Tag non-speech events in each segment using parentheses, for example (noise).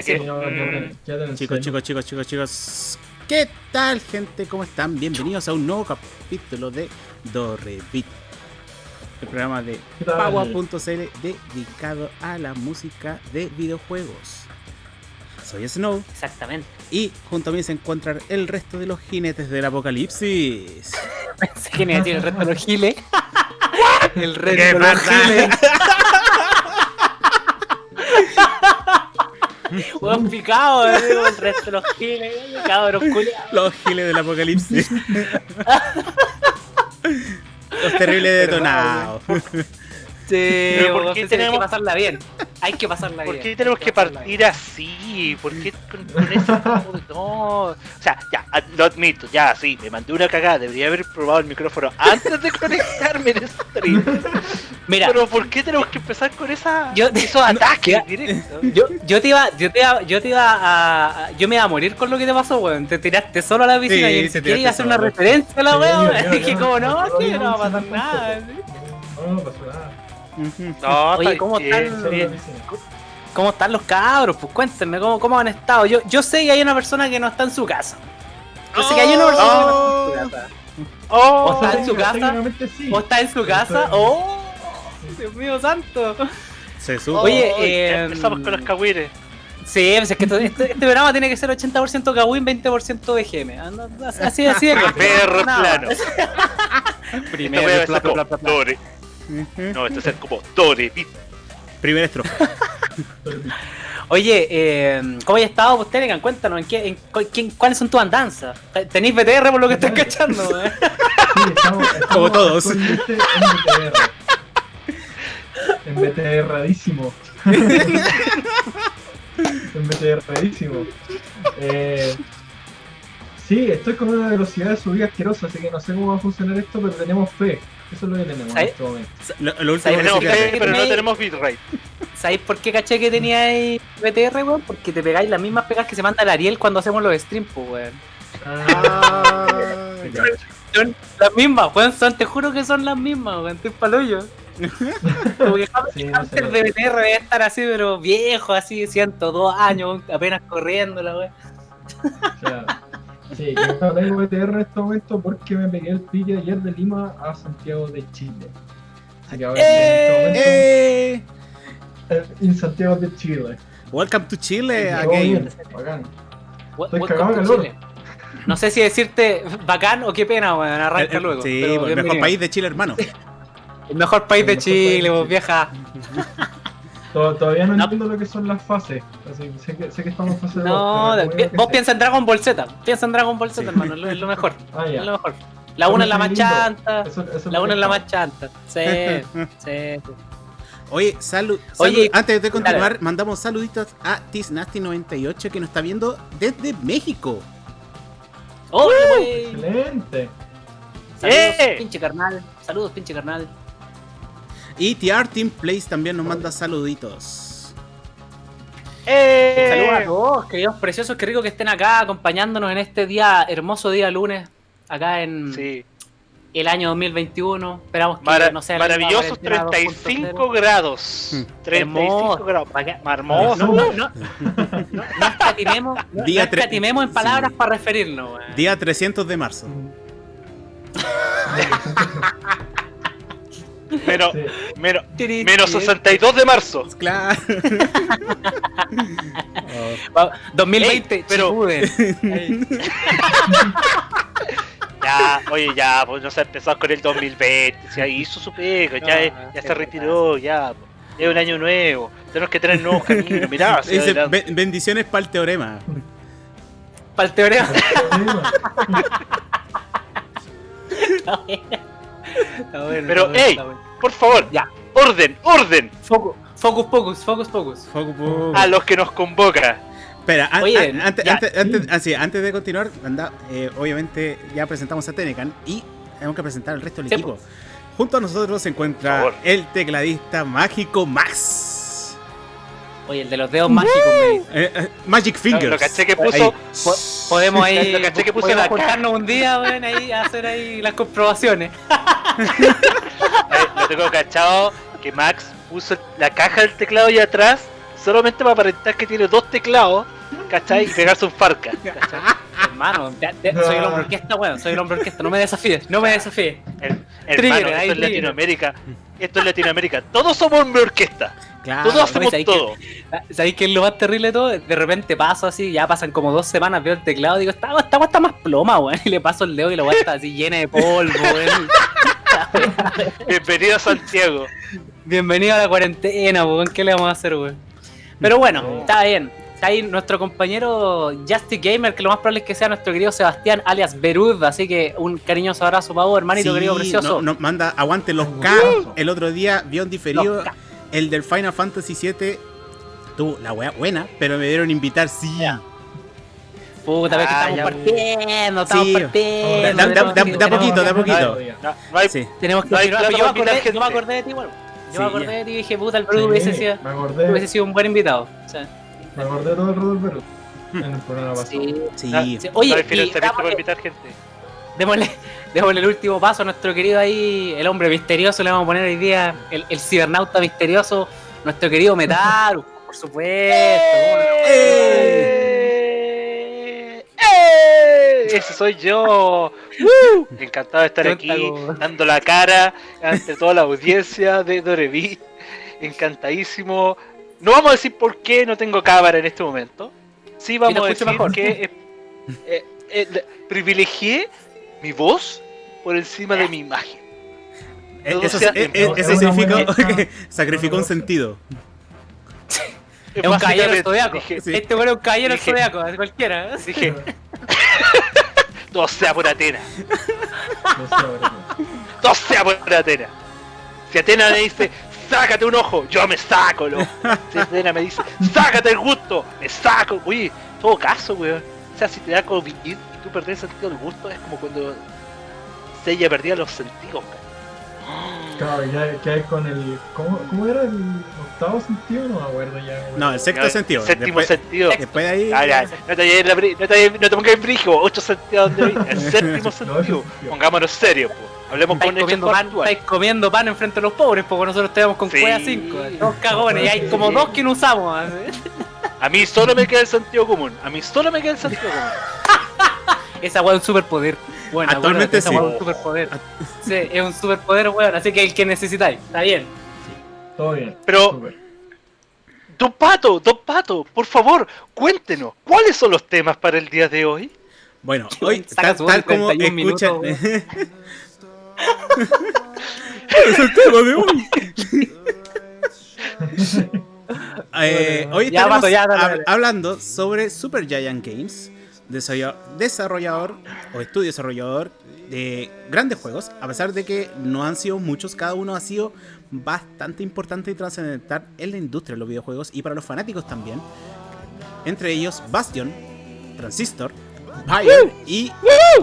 Que, mm, Chicos, chicos, chicos, chicos, chicos. ¿Qué tal, gente? ¿Cómo están? Bienvenidos a un nuevo capítulo de Dorrepit. El programa de. Paua.cl dedicado a la música de videojuegos. Soy Snow Exactamente. y junto a mí se encuentran el resto de los jinetes del apocalipsis. (laughs) Pensé que me el resto de los giles. (laughs) el resto ¿Qué de los giles. (laughs) (laughs) Hueón picado, eh, digo, el resto de los giles, cabros culiados. Los giles del apocalipsis. (laughs) los terribles detonados. (laughs) Sí, Pero ¿por qué tenemos- Hay que pasarla bien. Hay que pasarla ¿Por bien. qué tenemos que partir así? ¿Por qué con, con ese tipo de- No. O sea, ya, ad- lo admito, ya, sí, me mandé una cagada. Debería haber probado el micrófono antes de conectarme en stream. Mira, Pero ¿por qué tenemos que empezar con esa, Yo- esos ataques directos? yo, yo te iba, yo te iba, yo te iba a, a- yo me iba a morir con lo que te pasó, weón. Te tiraste solo a la piscina Sí, y ni se siquiera iba a tiraste hacer una referencia a la Sí, weón. (laughs) Dije como no, No, que no, va a pasar nada. no, ¿sí? No, no pasó nada. No, Oye, ¿cómo están? Solo bien. la piscina. ¿Cómo están los cabros? Pues cuéntenme cómo, cómo han estado. Yo, yo sé que hay una persona que no está en su casa. Yo sé que hay una persona que no está en su casa. Oh, O está en su casa, sí. O está en su casa. ¡Oh! Dios mío santo. Se sube. Oye, oh, eh, empezamos con los cagüires. Sí, pues es que esto- este, este programa tiene que ser 80% Kawin, 20% BGM. No, Así, así de corto. Primer Nada. plano. Primero, como bla, bla, bla. Dore. No, esto es como Dore. Primera estrofa. (laughs) Oye, eh, ¿cómo has estado, pues, Telegram? Cuéntanos, ¿en qué, en, quién- ¿cuáles son tus andanzas? ¿Tenéis BTR por lo que estoy cachando? eh? Sí, estamos, estamos Como todos. En BTR. En BTRadísimo. (laughs) en BTRadísimo. Eh, sí, estoy con una velocidad de subida asquerosa, así que no sé cómo va a funcionar esto, pero tenemos fe. Eso es lo que tenemos en este momento. Lo, lo último Tenemos que- fe, pero no tenemos bitrate. ¿Sabéis por qué caché que teníais BTR, weón? Porque te pegáis las mismas pegas que se manda el Ariel cuando hacemos los streams, pues, weón. Ah. (laughs) Son las mismas, weón, son, te juro que son las mismas, weón, estoy paloyo. Como que sí, no sé. Hunter de BTR debe estar así, pero viejo, así, 102 años, apenas corriendo, la weón. Claro. Sí, yo no tengo BTR en este momento porque me pegué el pique ayer de Lima a Santiago de Chile. Así que ahora ¡Eh! en ¡Eh! este momento, en Santiago de Chile. Welcome to Chile again. bien, bacán. Estoy cagado de calor. No sé si decirte bacán o qué pena, weón, arranca El- el- luego. sí, pero el mejor país de Chile, hermano. (laughs) El mejor país El de mejor país Chile, vos, Chile. vieja. (laughs) To- Todavía no, No. entiendo lo que son las fases. Así, sé, que, sé que estamos en fase No, de- vos piensa en Dragon Ball Z. Piensa en Dragon Ball Z, Sí. hermano, es lo, mejor. (laughs) Ah, Es lo mejor. La una es la más chanta. Eso- eso La una es la más chanta. Sí, (laughs) sí. Oye, salud. Oye, antes de continuar, dale. mandamos saluditos a Tisnasty98 que nos está viendo desde México. ¡Hola, gusta. wey! Excelente. Saludos, ¡Eh! pinche carnal. Saludos, pinche carnal. Y TR Team Place también nos manda saluditos. ¡Eh! Saludos a todos, queridos preciosos, qué rico que estén acá acompañándonos en este día, hermoso día lunes, acá en Sí, el año 2021. Esperamos que Mara- no sea maravillosos cuarentena 35 2.0. grados. Hmm. 35 Hermoso. grados. Hermoso. No, no, escatimemos, (laughs) Día en palabras sí. para referirnos. weón. Día 300 de marzo. (laughs) Menos, Sí. menos, menos 62 de marzo. Claro. (laughs) Va- 2020, Ey, pero-. (laughs) Ya, oye, ya, pues no se empezó con el 2020. Ya hizo su pega, ya, No, ya se retiró, ya. pues. Es un año nuevo. Tenemos que tener nuevos caminos. Mirá, (laughs) hacia Dice, adelante. "Ben- bendiciones para el teorema. Para el teorema. Está bueno. Pero, está bueno, ey. bueno. Por favor, Ya. orden, orden Focus, focus, focus, focus, focus. A los que nos convoca. Espera, an- Oye, an- antes, antes, antes, ah, sí, antes de continuar, anda, eh, obviamente ya presentamos a Tenecan y tenemos que presentar al resto del Sí, equipo. Junto a nosotros se encuentra el tecladista mágico Max. Oye, el de los dedos mágicos me. Eh, eh, Magic Fingers. Lo caché que Ahí. puso. Po- podemos ahí, Lo caché que podemos la juntarnos un día, weón, ahí a hacer ahí las comprobaciones. (laughs) Lo tengo cachado que Max puso la caja del teclado allá atrás, solamente para aparentar que tiene dos teclados, ¿cachai? Y pegarse un farca, ¿cachai? (laughs) Hermano, ya- ya- soy el hombre orquesta, weón. Soy el hombre orquesta. No me desafíes, no me desafíes. Trigger, Hermano, ahí esto es trigger. Latinoamérica. Esto es Latinoamérica. Todos somos hombre orquesta. Claro. Todos hacemos ¿sabes todo. ¿Sabéis qué es lo más terrible de todo? De repente paso así, ya pasan como dos semanas, veo el teclado y digo, esta agua está más ploma, weón. (laughs) Y le paso el dedo y la weá está así llena de polvo, weón. (laughs) Bienvenido a Santiago. Bienvenido a la cuarentena, weón. ¿Qué le vamos a hacer, weón? Pero bueno, está bien. Está ahí nuestro compañero Justy Gamer, que lo más probable es que sea nuestro querido Sebastián, alias Berud. Así que un cariñoso abrazo para vos, hermanito Sí, querido precioso. no- no, manda, aguante los K. El otro día vio en diferido Los K. el del Final Fantasy VII. Tuvo la wea buena, pero me dieron invitar, sí. Ya. Puta, ves que Ah, estamos ya, partiendo, estamos Sí. partiendo. Da- da- tenemos da- que- da poquito, que- da poquito. No, no hay, Sí. Tenemos que No hay yo me, acordé, yo me acordé de ti, bueno. Yo Sí, me acordé ya. de ti y dije, puta, el Sí, Berud hubiese sido, me acordé, hubiese sido un buen invitado. O sea, me acordé todo el rato del Perú en el programa pasado. sí. Sí. Ah, Oye, y démosle, invitar gente. démosle, démosle el último paso a nuestro querido ahí, el hombre misterioso, le vamos a poner hoy día el, el cibernauta misterioso, nuestro querido Metaru, por supuesto. ¿cómo no? ¡Eh! ¡Eh! Ese soy yo. ¡Uh! (laughs) Encantado de estar aquí, dando la cara ante toda la audiencia de Dorevi. Encantadísimo. No vamos a decir por qué no tengo cámara en este momento. Sí vamos a decir mejor. que eh, eh, eh, le- privilegié mi voz por encima de mi imagen. Eh, Eso, sea eh, eh, Es eso (laughs) buena- que sacrificó un sentido. Es un caballero zodiaco. Sí. Este bueno es un caballero zodiaco, de cualquiera. ¿eh? dije (laughs) (laughs) todo sea por Atena. No sé, ahora no. todo sea por Atena. Si Atena me dice, sácate un ojo, yo me saco el ojo. Si Atena me dice, sácate el gusto, me saco. Oye, en todo caso, weón. O sea, si te da COVID tú perdés el sentido del gusto, es como cuando Seiya perdía los sentidos, weón. Claro, ya que hay con el. ¿cómo, ¿Cómo era el octavo sentido? No me acuerdo ya. No, el sexto Ya, sentido. Séptimo Después, sentido. después de ahí. Ya, ya, no te, la no te, no te pongas en brillo, ocho sentidos vi- El (laughs) séptimo sentido. Pongámonos serios, po. Hablemos Estáis con comiendo, pan, estáis comiendo pan enfrente de los pobres, porque nosotros estamos con Sí. cueva 5. Dos cagones, y hay como dos que no usamos. ¿eh? A mí solo me queda el sentido común. A mí solo me queda el sentido común. (laughs) Esa weá es un superpoder. Bueno, Actualmente esa sí. weá es un superpoder. Sí, es un superpoder, weón. Así que el que necesitáis, está bien. Todo bien. Pero- Súper. Don Pato, Don Pato, por favor, cuéntenos, ¿cuáles son los temas para el día de hoy? Bueno, hoy, tal, tal como 31 escuchan. (laughs) es el tema de hoy. (laughs) Eh, hoy Ya, estaremos Pato, ya, dale, hab- dale. hablando sobre Super Giant Games, desarrollador o estudio desarrollador de grandes juegos, a pesar de que no han sido muchos, cada uno ha sido bastante importante y trascendental en la industria de los videojuegos y para los fanáticos también. Entre ellos Bastion, Transistor, Bion y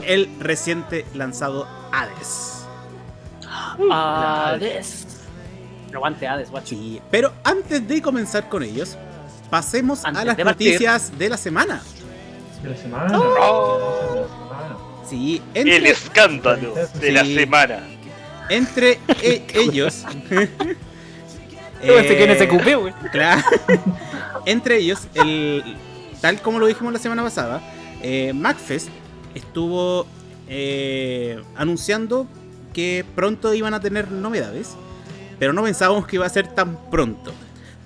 el reciente lanzado Hades. Hades. Aguante Hades, guacho. Sí, pero antes de comenzar con ellos, pasemos Antes a las de noticias de la semana. De la semana. Oh. De la semana. Sí, El entre, escándalo de la semana. entre e- (laughs) ellos. (laughs) Pensé que en ese eh, cupé, weón. Claro. (laughs) Entre ellos, el, tal como lo dijimos la semana pasada, eh, MacFest estuvo eh, anunciando que pronto iban a tener novedades, pero no pensábamos que iba a ser tan pronto.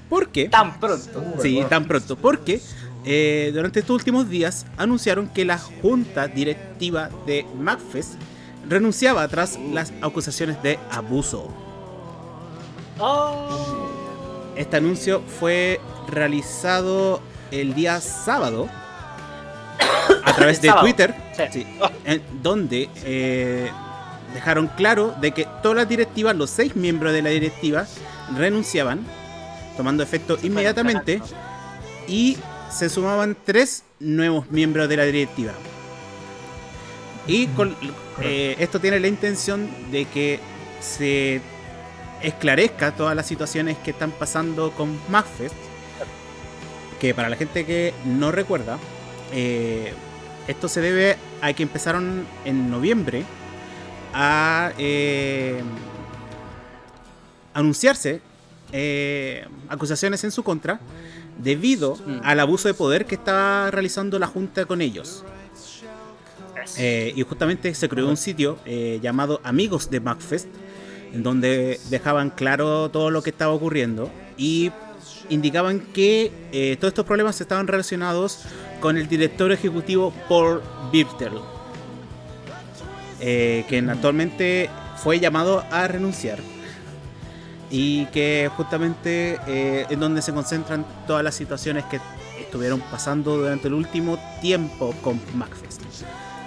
¿Por qué? Tan pronto. Sí, tan pronto. Porque eh, durante estos últimos días anunciaron que la junta directiva de MacFest renunciaba tras las acusaciones de abuso. Oh. Este anuncio fue realizado el día sábado a través de Sábado. Twitter, Sí. sí, en donde eh, dejaron claro de que todas las directivas, los seis miembros de la directiva, renunciaban, tomando efecto inmediatamente, y se sumaban tres nuevos miembros de la directiva. Y con, eh, esto tiene la intención de que se esclarezca todas las situaciones que están pasando con MacFest. Que para la gente que no recuerda, eh, esto se debe a que empezaron en noviembre a eh, anunciarse acusaciones en su contra debido Mm. al abuso de poder que estaba realizando la junta con ellos. Eh, y justamente se creó un sitio eh, llamado Amigos de MacFest, en donde dejaban claro todo lo que estaba ocurriendo y indicaban que eh, todos estos problemas estaban relacionados con el director ejecutivo Paul Birtel, quien actualmente fue llamado a renunciar y que justamente eh, es donde se concentran todas las situaciones que estuvieron pasando durante el último tiempo con MacFest.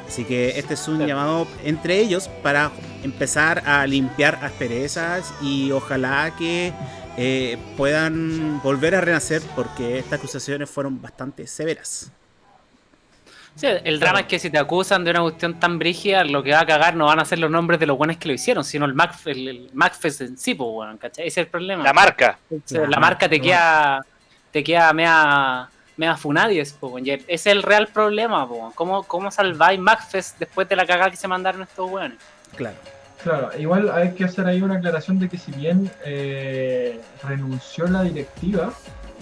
Así que este es un Claro. llamado entre ellos para empezar a limpiar asperezas y ojalá que eh, puedan volver a renacer porque estas acusaciones fueron bastante severas. Sí, el drama es que si te acusan de una cuestión tan brígida, lo que va a cagar no van a ser los nombres de los buenos que lo hicieron, sino el, Mac, el, el MacFest en sí, pues, weón, ¿cachai? Ese es el problema. La marca. La La marca te queda, te queda mea, mea funadies, weón. Y Ese es el real problema, po. ¿Cómo, ¿Cómo salváis MacFest después de la cagada que se mandaron estos weones? Claro. Claro, igual hay que hacer ahí una aclaración de que si bien eh, renunció la directiva,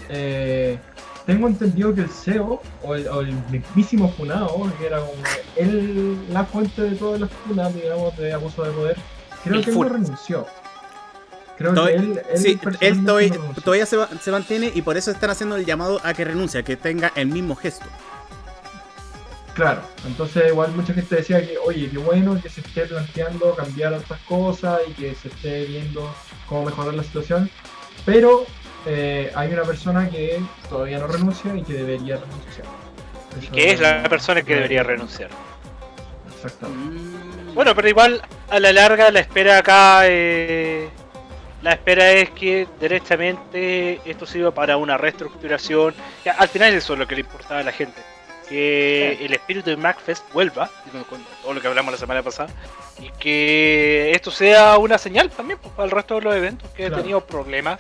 eh, tengo entendido que el CEO o el, o el mismísimo Funao, que era como él la fuente de todas las funas, digamos, de abuso de poder, creo El que él no renunció. Creo que él, él Sí, él todavía, no todavía se, se mantiene y por eso están haciendo el llamado a que renuncie, a que tenga el mismo gesto. Claro, entonces igual mucha gente decía que, oye, qué bueno que se esté planteando cambiar otras cosas y que se esté viendo cómo mejorar la situación, pero eh, hay una persona que todavía no renuncia y que debería renunciar. Y Eso que es la persona que debería renunciar. Exactamente. Mm. Bueno, pero igual a la larga la espera acá, eh, la espera es que derechamente esto sirva para una reestructuración. Al final eso es lo que le importaba a la gente. Que el espíritu de MacFest vuelva, con con todo lo que hablamos la semana pasada, y que esto sea una señal también pues, para el resto de los eventos que Claro. han tenido problemas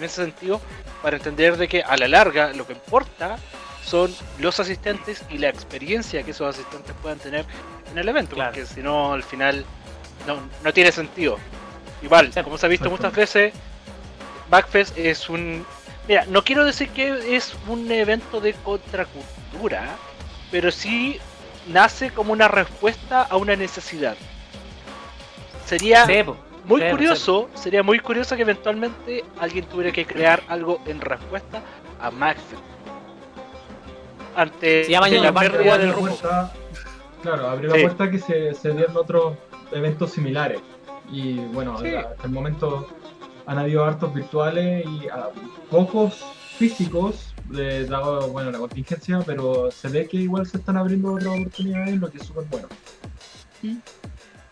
en ese sentido, para entender de que a la larga lo que importa son los asistentes y la experiencia que esos asistentes puedan tener en el evento, Claro. porque si no, al final no, no tiene sentido. Igual, como se ha visto muchas veces, Backfest es un... Mira, no quiero decir que es un evento de contracultura, pero sí nace como una respuesta a una necesidad. Sería. Muy sí, curioso, sería muy curioso que eventualmente alguien tuviera que crear algo en respuesta a Maxfest. Ante Ñoño la pérdida del rumbo. puerta- claro, abrió Sí. la puerta que se, se dieron otros eventos similares. Y bueno, Sí. hasta el momento han habido hartos virtuales y ah, pocos físicos, de, dado bueno, la contingencia, pero se ve que igual se están abriendo otras oportunidades, lo que es súper bueno. Mm.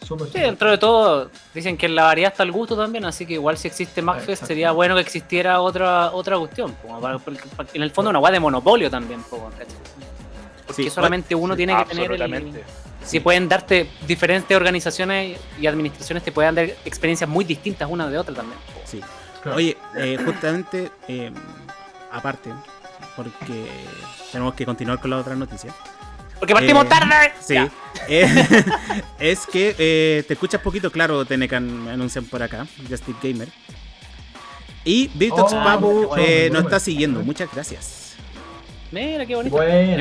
Súper, Sí, dentro de todo, dicen que en la variedad está el gusto también, así que igual si existe MacFest sería bueno que existiera otra otra cuestión. po, para- porque- porque en el fondo una guay de monopolio también, po, ¿cachai? Porque Sí, solamente uno sí, tiene que tener el. Si pueden darte diferentes organizaciones y administraciones, te pueden dar experiencias muy distintas una de otra también. po. Sí. Claro. Oye, eh, justamente, eh, aparte, porque tenemos que continuar con la otra noticia. Porque partimos Eh, tarde. Sí. (laughs) Eh, (laughs) es que eh, te escuchas poquito claro, Tenecan, me anuncian por acá, Justin Gamer. Y Virtox Oh, Papu eh, bueno, nos bueno. está siguiendo, muchas gracias. Mira qué bonito. Bueno,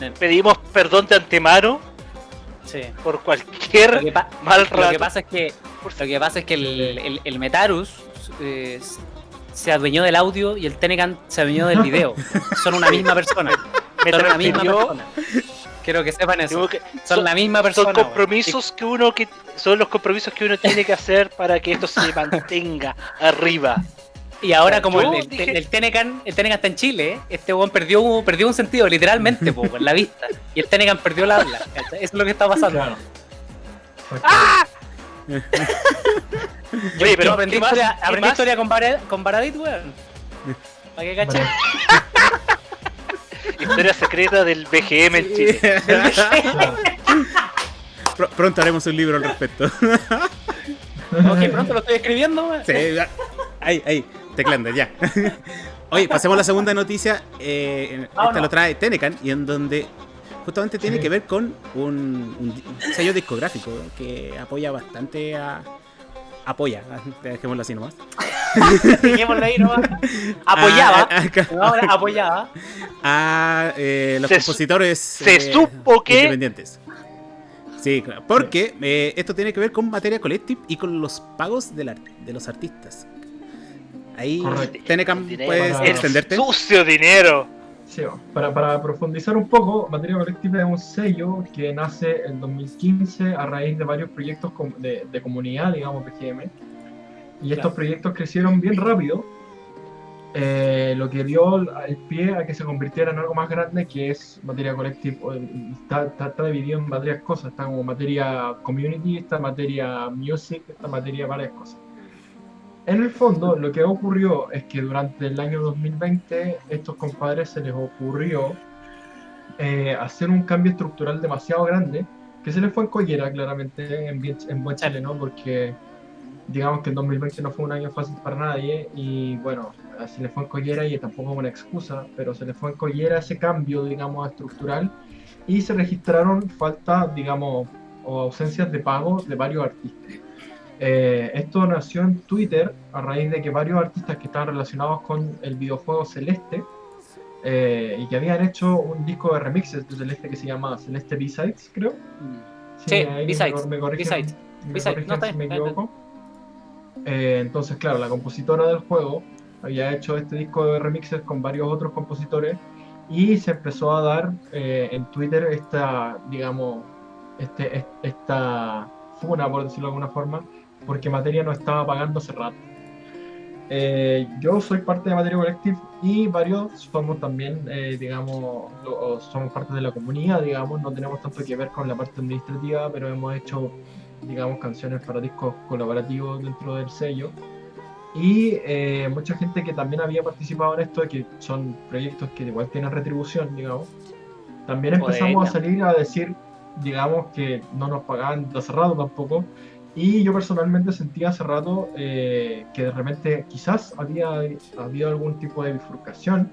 Yo- Pedimos perdón de antemano sí. por Lo cualquier mal lo rato. que pasa es que lo que pasa es que el, el, el Metarus eh, se adueñó del audio y el Tenecan se adueñó del video. (laughs) Son una misma persona. Son una misma persona. Quiero que sepan eso. que Son son, la misma persona. son compromisos que uno que son los compromisos que uno tiene que hacer para que esto se mantenga arriba. Y ahora como el, el- dije- el Tenecan, el Tenecan está en Chile, ¿eh? este weón perdió, perdió un sentido, literalmente, (laughs) po, en la vista. Y el Tenecan perdió el habla. Eso es lo que está pasando. claro. ¡Ah! (laughs) Oye, pero aprendí ¿qué más? historia, ¿Qué aprendí historia con Baradit, weón. ¿Para qué caché? (laughs) Historia secreta del BGM en Chile. (laughs) Pr- pronto haremos un libro al respecto. (laughs) ok, pronto lo estoy escribiendo. Sí, ya. ahí, ahí, teclando, ya. (laughs) Oye, pasemos a la segunda noticia. eh, en- esta Vámonos. lo trae Tenecan y en donde justamente tiene Sí. que ver con un, un di- un sello discográfico que apoya bastante a. Apoya, dejémoslo así nomás. (laughs) Dejémoslo ahí nomás. Apoyaba. Ah, ah, No, ahora apoyaba. a eh, los Se compositores se eh, supo que- independientes. Sí, claro, porque eh, esto tiene que ver con materia colective y con los pagos de los artistas. Ahí. Tenecam. ¿puedes Para- extenderte? Sucio dinero. Sí, bueno, para, para profundizar un poco, Materia Colectiva es un sello que nace en 2015 a raíz de varios proyectos de comunidad, digamos, PGM. Y estos proyectos crecieron bien rápido, eh, lo que dio el pie a que se convirtiera en algo más grande que es Materia Colective. o- Está, está- está dividido en varias cosas, está como materia community, está materia music, está materia varias cosas. En el fondo, lo que ocurrió es que durante el año 2020, estos compadres se les ocurrió eh, hacer un cambio estructural demasiado grande, que se les fue en collera, claramente, en, en buen chileno, porque digamos que el 2020 no fue un año fácil para nadie, y bueno, se les fue en collera y tampoco es una excusa, pero se les fue en collera ese cambio, digamos, estructural, y se registraron faltas, digamos, o ausencias de pago de varios artistas. Eh, esto nació en Twitter a raíz de que varios artistas que estaban relacionados con el videojuego Celeste eh, y que habían hecho un disco de remixes de Celeste que se llama Celeste B-Sides, creo. Sí, ahí me- B-Sides, B-Sides, no, está me está equivoco. Eh, entonces, claro, la compositora del juego había hecho este disco de remixes con varios otros compositores y se empezó a dar eh, en Twitter esta, digamos, este, es- esta funa, por decirlo de alguna forma, porque Materia no estaba pagando hace rato. Eh, yo soy parte de Materia Collective y varios somos también, eh, digamos, lo- somos parte de la comunidad, digamos, no tenemos tanto que ver con la parte administrativa, pero hemos hecho, digamos, canciones para discos colaborativos dentro del sello. Y eh, mucha gente que también había participado en esto, que son proyectos que igual tienen retribución, digamos, también empezamos a salir a decir, digamos, que no nos pagaban de hace rato tampoco. Y yo personalmente sentía hace rato eh, que de repente quizás había habido algún tipo de bifurcación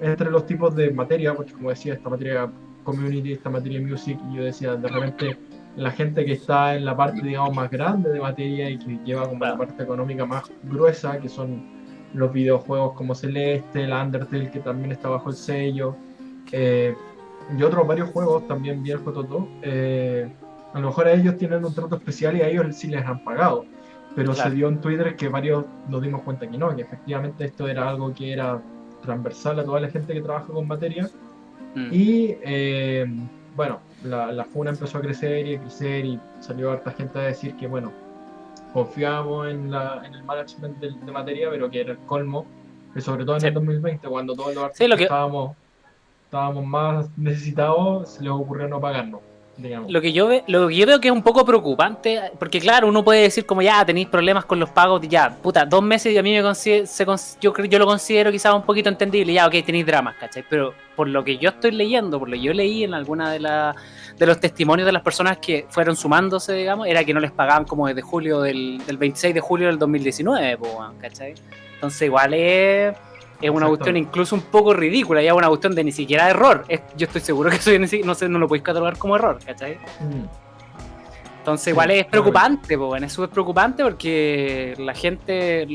entre los tipos de materia, porque como decía, esta materia community, esta materia music, y yo decía, de repente la gente que está en la parte, digamos, más grande de materia y que lleva como la parte económica más gruesa, que son los videojuegos como Celeste, la Undertale, que también está bajo el sello, eh, y otros varios juegos también bien Jototo, eh, a lo mejor a ellos tienen un trato especial y a ellos sí les han pagado. Pero Claro. se dio en Twitter que varios nos dimos cuenta que no, que efectivamente esto era algo que era transversal a toda la gente que trabaja con materia. Mm. Y eh, bueno, la, la FUNA empezó a crecer y a crecer y salió harta gente a decir que bueno, confiábamos en, la, en el management del- de, materia, pero que era el colmo, y sobre todo en Sí. el 2020, cuando todos los artistas Sí, lo que- estábamos, estábamos más necesitados, se les ocurrió no pagarnos, Lo que, yo ve, lo yo veo que es un poco preocupante, porque claro, uno puede decir como ya tenéis problemas con los pagos, ya, puta, dos meses y a mí me consider- se yo, yo lo considero quizás un poquito entendible, ya, ok, tenéis dramas, ¿cachai? Pero por lo que yo estoy leyendo, por lo que yo leí en alguna de, la- de los testimonios de las personas que fueron sumándose, digamos, era que no les pagaban como desde julio del, del 26 de julio del 2019, po, weón, ¿cachai? Entonces igual es... Es una Exacto. cuestión incluso un poco ridícula, ya es una cuestión de ni siquiera error. Es- yo estoy seguro que eso no, sé, no lo podéis catalogar como error, ¿cachai? Mm. Entonces Sí, igual es preocupante, pues, es súper preocupante porque la gente,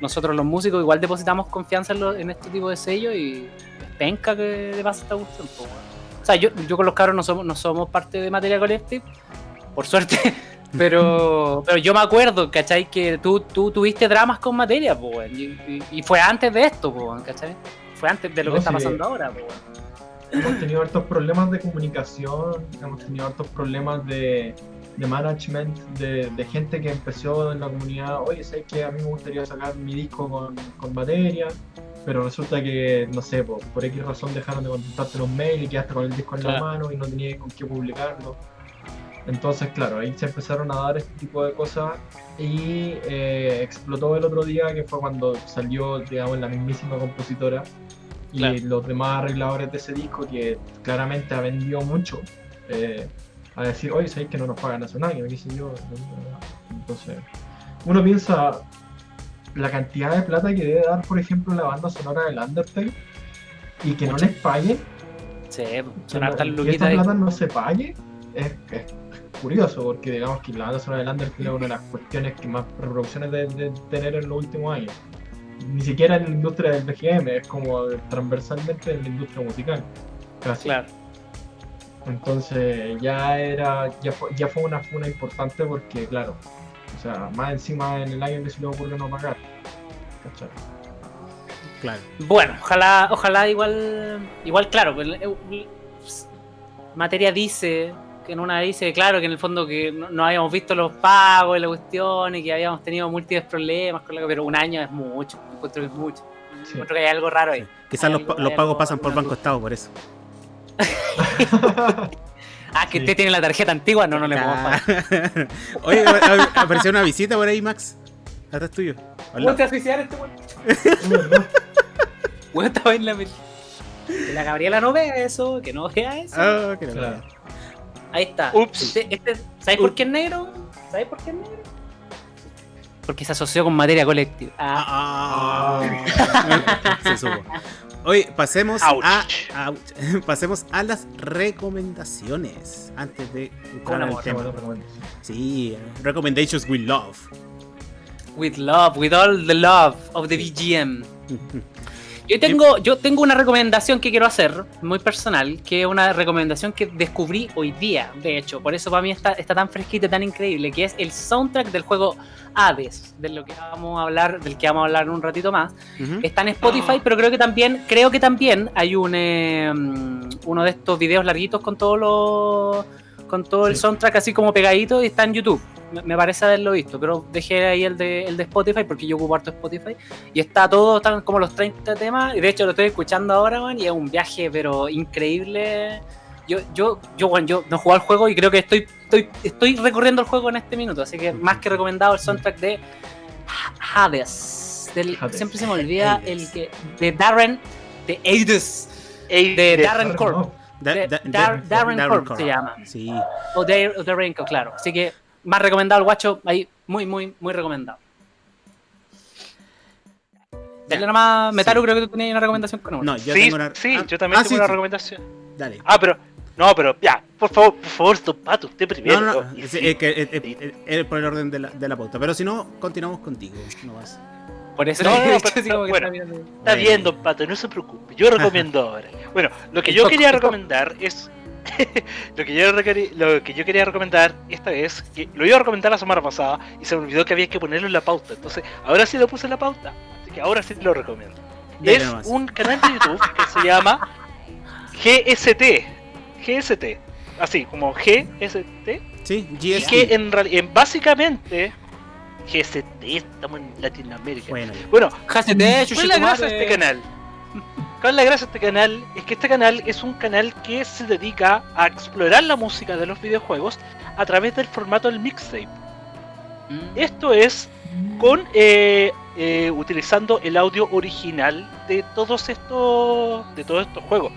nosotros los músicos igual depositamos confianza en, lo- en este tipo de sellos y penca que le pasa esta cuestión, weón. O sea, yo, yo con los cabros no somos, no somos parte de Materia Collective, por suerte, pero, (laughs) pero yo me acuerdo, ¿cachai? Que tú, tú tuviste dramas con Materia, pues, y, y- y fue antes de esto, pues, ¿cachai? Fue antes de lo No, que está pasando ahora, pues, hemos tenido hartos problemas de comunicación, hemos tenido hartos problemas de, de management, de, de gente que empezó en la comunidad, oye, sé que a mí me gustaría sacar mi disco con, con batería, pero resulta que, no sé, por, por X razón dejaron de contestarte los mails y quedaste con el disco en la Claro. mano y no tenías con qué publicarlo. Entonces, claro, ahí se empezaron a dar este tipo de cosas y eh, explotó el otro día, que fue cuando salió, digamos, la mismísima compositora y Claro. los demás arregladores de ese disco que claramente ha vendido mucho eh, a decir, oye, sabéis que no nos pagan hace un año, qué sé yo. Entonces, uno piensa la cantidad de plata que debe dar, por ejemplo, la banda sonora del Undertale y que Mucho. no les paguen, Sí, que, no- que esta plata no se pague, es, es curioso, porque digamos que la banda sonora de Undertale es una de las cuestiones que más reproducciones de, de tener en los últimos años. Ni siquiera en la industria del BGM, es como transversalmente en la industria musical. Casi. Claro. Entonces ya era, ya fue, ya fue una funa importante porque claro, o sea, más encima en el año que se le ocurrió no pagar. ¿Cachai? Claro. Bueno, ojalá, ojalá igual, igual claro, pues, materia dice, que en una dice, claro, que en el fondo que no, no habíamos visto los pagos y la cuestión y que habíamos tenido múltiples problemas, con la- pero un año es mucho, encuentro que es mucho. Sí. Encuentro que hay algo raro ahí. Quizás los, los pagos algo- pasan por Banco. Estado, por eso. (laughs) Ah, que Sí. usted tiene la tarjeta antigua, no, no le puedo Ah. fallar. Oye, a- apareció una visita por ahí, Max. Atrás tuyo. ¿Cómo te suicidar este (laughs) (laughs) weón? Estaba en la Que la Gabriela no vea eso, que no vea eso. Ah, que la Claro. verdad. Ahí está. Ups. Este, este- ¿Sabes por qué es negro? ¿Sabes por qué es negro? Porque se asoció con materia colectiva. Ah, Ah, (laughs) se supo. Oye, pasemos Ouch. a, ouch. (laughs) pasemos a las recomendaciones antes de entrar al tema. Sí, recommendations with love. with love, with all the love of the VGM. (laughs) Yo tengo, yo tengo una recomendación que quiero hacer, muy personal, que es una recomendación que descubrí hoy día, de hecho, por eso para mí está, está tan fresquita y tan increíble, que es el soundtrack del juego Hades, de lo que vamos a hablar, del que vamos a hablar en un ratito más. Está en Spotify, pero creo que también, creo que también hay un eh, mm, uno de estos videos larguitos con todo lo, con todo el Sí. soundtrack así como pegadito y está en YouTube. Me, me parece haberlo visto, pero dejé ahí el de, el de Spotify porque yo ocupo harto Spotify y está todo, están como los 30 temas y de hecho lo estoy escuchando ahora, man, y es un viaje pero increíble. Yo, yo, yo, bueno, yo no he jugado al juego y creo que estoy, estoy, estoy recorriendo el juego en este minuto, así que más que recomendado el soundtrack de Hades. Del, Hades. Siempre se me olvida Hades. el que. De Darren. De Hades. Ey, De Darren Corp. no. Da- de- da- Dar- da- Darren Corp se llama. Sí. O de Raincoat, claro. Así que más recomendado el guacho. Ahí, muy, muy, muy recomendado. Dale nomás, Metaru, Sí. creo que tú tenías una recomendación con uno. No, yo sí, tengo una. sí, ah, yo también ah, tengo sí, una sí. recomendación. Dale. Ah, pero. No, pero ya, por favor, por favor, Don Pato, usted primero. No, no, no. Es, es que es, es- es- es por el orden de la, de la pauta. Pero si no, continuamos contigo. No vas. Por eso No, no, pero- como que bueno. está. Está bien, Don Pato, no se preocupe. Yo recomiendo (laughs) ahora. Bueno, lo que yo quería recomendar es. (laughs) lo, que yo lo que yo quería recomendar esta vez, que lo iba a recomendar la semana pasada y se me olvidó que había que ponerlo en la pauta. Entonces, ahora sí lo puse en la pauta. Así que ahora sí lo recomiendo. Es nomás. un canal de YouTube que se llama GST. GST. Así, como GST. Sí, Y GST. que en realidad, básicamente, GST, estamos en Latinoamérica. Bueno, Bueno, ¿Cuál es la gracia de este canal? ¿Cuál es la gracia de este canal? Es que este canal es un canal que se dedica a explorar la música de los videojuegos a través del formato del mixtape. Mm. Esto es con eh, eh, utilizando el audio original de todos estos de todos estos juegos.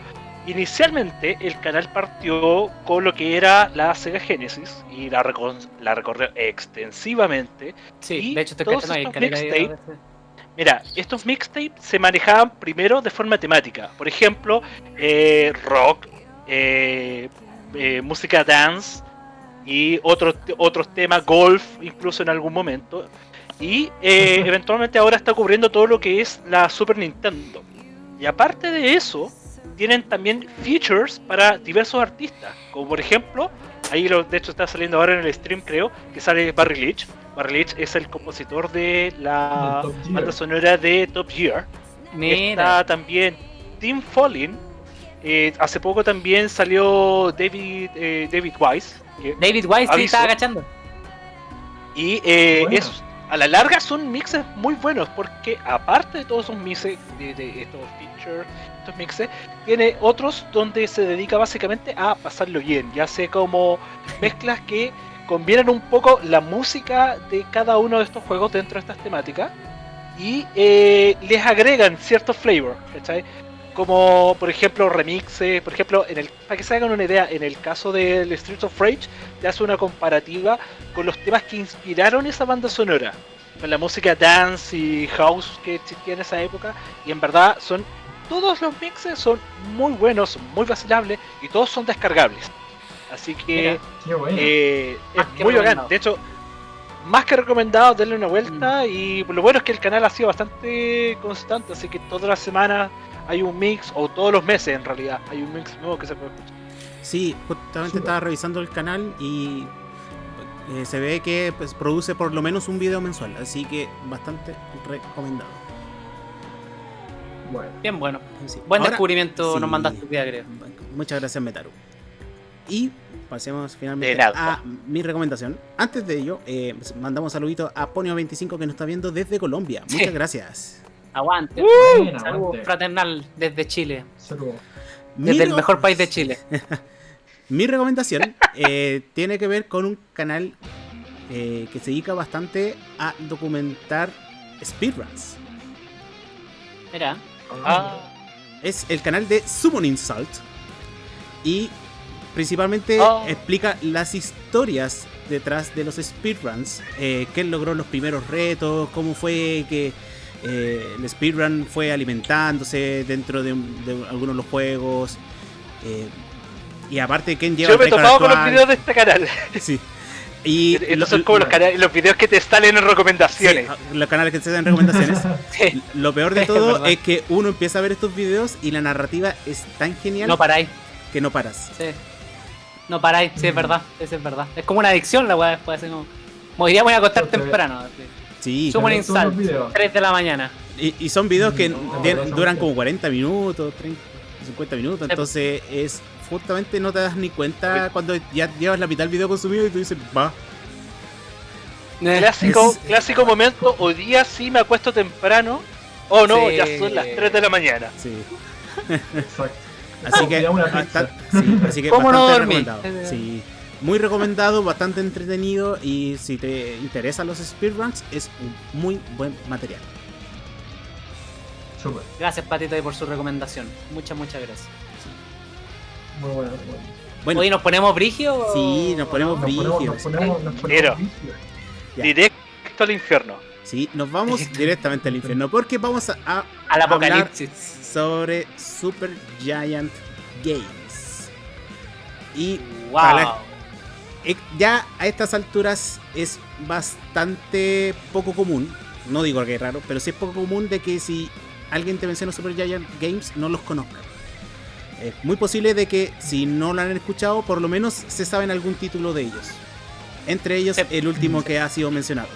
Inicialmente el canal partió con lo que era la Sega Genesis y la, recorrió extensivamente Sí, y de hecho estoy todos estos caleta de- mixtape Mira, estos mixtapes se manejaban primero de forma temática. Por ejemplo, eh, rock, eh, eh, música dance y otros otros temas, golf, incluso en algún momento. Y eventualmente ahora está cubriendo todo lo que es la Super Nintendo. Y aparte de eso, tienen también features para diversos artistas. Como por ejemplo, ahí lo, de hecho está saliendo ahora en el stream creo, que sale Barry Leach. Barry Leach es el compositor de la banda sonora de Top Gear. Mira, Está también Tim Follin. Eh, hace poco también salió David eh, David Wise. David Wise sí estaba agachando. y eh, Bueno. es, a la larga son mixes muy buenos porque aparte de todos esos mixes, de, estos features, estos mixes, tiene otros donde se dedica básicamente a pasarlo bien. Ya sé como mezclas que combinan un poco la música de cada uno de estos juegos dentro de estas temáticas y eh, les agregan cierto flavor, ¿cachai? Como por ejemplo remixes, por ejemplo, en el, para que se hagan una idea, en el caso del Streets of Rage, te hace una comparativa con los temas que inspiraron esa banda sonora, con la música dance y house que existía en esa época, y en verdad son todos los mixes son muy buenos, muy vacilables y todos son descargables. Así que bueno. eh, es muy bacán. De hecho, más que recomendado, denle una vuelta. Y lo bueno es que el canal ha sido bastante constante. Así que todas las semanas hay un mix, o todos los meses en realidad, hay un mix nuevo que se puede escuchar. Sí, justamente estaba revisando el canal y eh, se ve que pues, produce por lo menos un video mensual, así que bastante recomendado. Bueno. Bien bueno. Sí. Buen Ahora- descubrimiento sí. nos mandaste día, creo. Muchas gracias, Metaru. Y pasemos finalmente a mi recomendación. Antes de ello, eh, mandamos saludito a Ponio25 que nos está viendo desde Colombia. Sí. Muchas gracias. Aguante. Aguante. fraternal desde Chile. Saludos. Mi Desde el mejor país de Chile. (laughs) Mi recomendación eh, tiene que ver con un canal eh, que se dedica bastante a documentar speedruns. Mira. Ah, Es el canal de Summon Insult. Y principalmente Oh. explica las historias detrás de los speedruns. Eh, quién logró los primeros retos, cómo fue que eh, el speedrun fue alimentándose dentro de, de algunos de los juegos. eh, y aparte, quién lleva yo me he topado con los videos de este canal. (laughs) Sí. Y (laughs) Estos lo- son como los, canales, los videos que te salen en sí, recomendaciones. los canales que se dan recomendaciones. (laughs) Sí. Lo peor de Es todo verdad. es que uno empieza a ver estos videos y la narrativa es tan genial No paráis. que no paras. Sí. No paráis, sí, es verdad. Eso es verdad. Es como una adicción la weá después. Como. como voy a acostar temprano. así. Sí, Insult, videos. 3 de la mañana. y, y son videos que No, no, duran no. como 40 minutos, 30, 50 minutos, entonces es justamente no te das ni cuenta cuando ya llevas la mitad del video consumido y tú dices, va. Clásico, Es- clásico momento, hoy día sí me acuesto temprano. Oh no, Sí. ya son las 3 de la mañana. Sí. Exacto. Así que, Ya una bastan- pizza. sí, así que ¿Cómo no bastante dormir? recomendado. Sí. Muy recomendado, bastante entretenido y si te interesan los speedruns es un muy buen material. Súper. Gracias, Patito, por su recomendación. Muchas, muchas gracias. Muy bueno. muy bueno. Bueno, Oye, ¿nos ponemos brigio? Sí, nos ponemos nos nos. Ya. Directo al infierno. sí, nos vamos directamente al infierno porque vamos a, a Al apocalipsis. sobre Super Giant Games. Y Wow. para la- ya a estas alturas es bastante poco común, no digo que es raro, pero sí es poco común de que si alguien te menciona Super Giant Games no los conozca. Es muy posible de que si no lo han escuchado, por lo menos se saben algún título de ellos. Entre ellos el último que ha sido mencionado.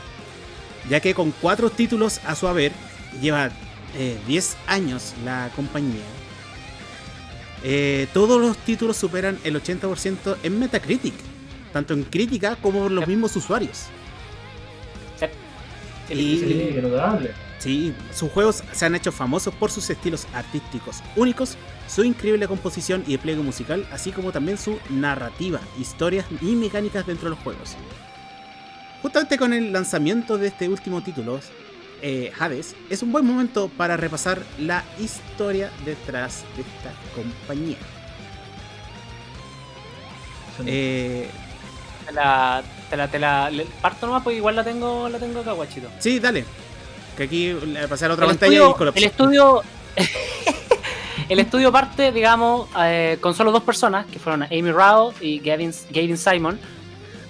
Ya que con cuatro títulos a su haber, lleva eh, 10 años la compañía. Eh, todos los títulos superan el 80% en Metacritic, tanto en crítica como por los mismos usuarios. Sí. Y-. Sí, sus juegos se han hecho famosos por sus estilos artísticos únicos, su increíble composición y despliegue musical, así como también su narrativa, historias y mecánicas dentro de los juegos. Justamente con el lanzamiento de este último título, eh, Hades, es un buen momento para repasar la historia detrás de esta compañía. Eh, Te la, te la, te la- le- parto nomás porque igual la tengo, la tengo acá, guachito. sí, dale. Que aquí le pasé a la otra El pantalla estudio, y colapso. el estudio, (laughs) el estudio parte, digamos, eh, con solo dos personas, que fueron Amy Rao y Gavin, Gavin Simon.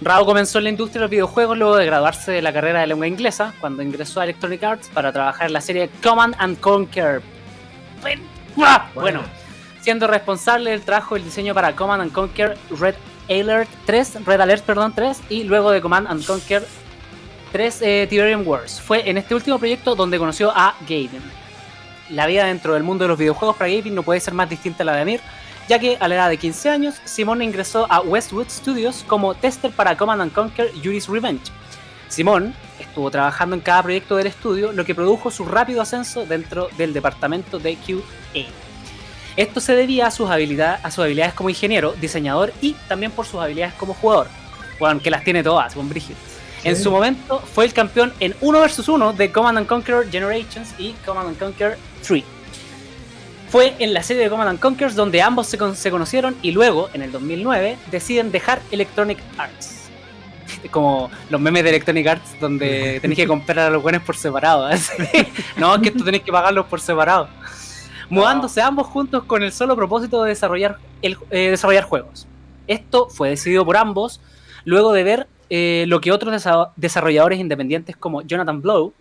Rao comenzó en la industria de los videojuegos luego de graduarse de la carrera de lengua inglesa, cuando ingresó a Electronic Arts para trabajar en la serie Command and Conquer. Bueno, bueno, siendo responsable del trabajo del diseño para Command and Conquer Red Alert 3, Red Alert perdón, 3 y luego de Command and Conquer 3 eh, Tiberium Wars. Fue en este último proyecto donde conoció a Gaiden. La vida dentro del mundo de los videojuegos para Gaiden no puede ser más distinta a la de Amir, ya que a la edad de 15 años, Simón ingresó a Westwood Studios como tester para Command and Conquer Yuri's Revenge. Simón estuvo trabajando en cada proyecto del estudio, lo que produjo su rápido ascenso dentro del departamento de QA. Esto se debía a sus, habilidad- a sus habilidades como ingeniero, diseñador y también por sus habilidades como jugador. Bueno, que las tiene todas, con Brigitte. En su momento fue el campeón en 1 vs 1 de Command and Conquer Generations y Command and Conquer 3. Fue en la serie de Command and Conquer donde ambos se, con- se conocieron y luego, en el 2009, deciden dejar Electronic Arts. (laughs) Como los memes de Electronic Arts donde (laughs) tenéis que comprar a los buenos por separado. (laughs) así. no, que esto tenéis que pagarlos por separado. Mudándose ambos juntos con el solo propósito de desarrollar, el, eh, desarrollar juegos. Esto fue decidido por ambos luego de ver eh, lo que otros desa- desarrolladores independientes como Jonathan Blow,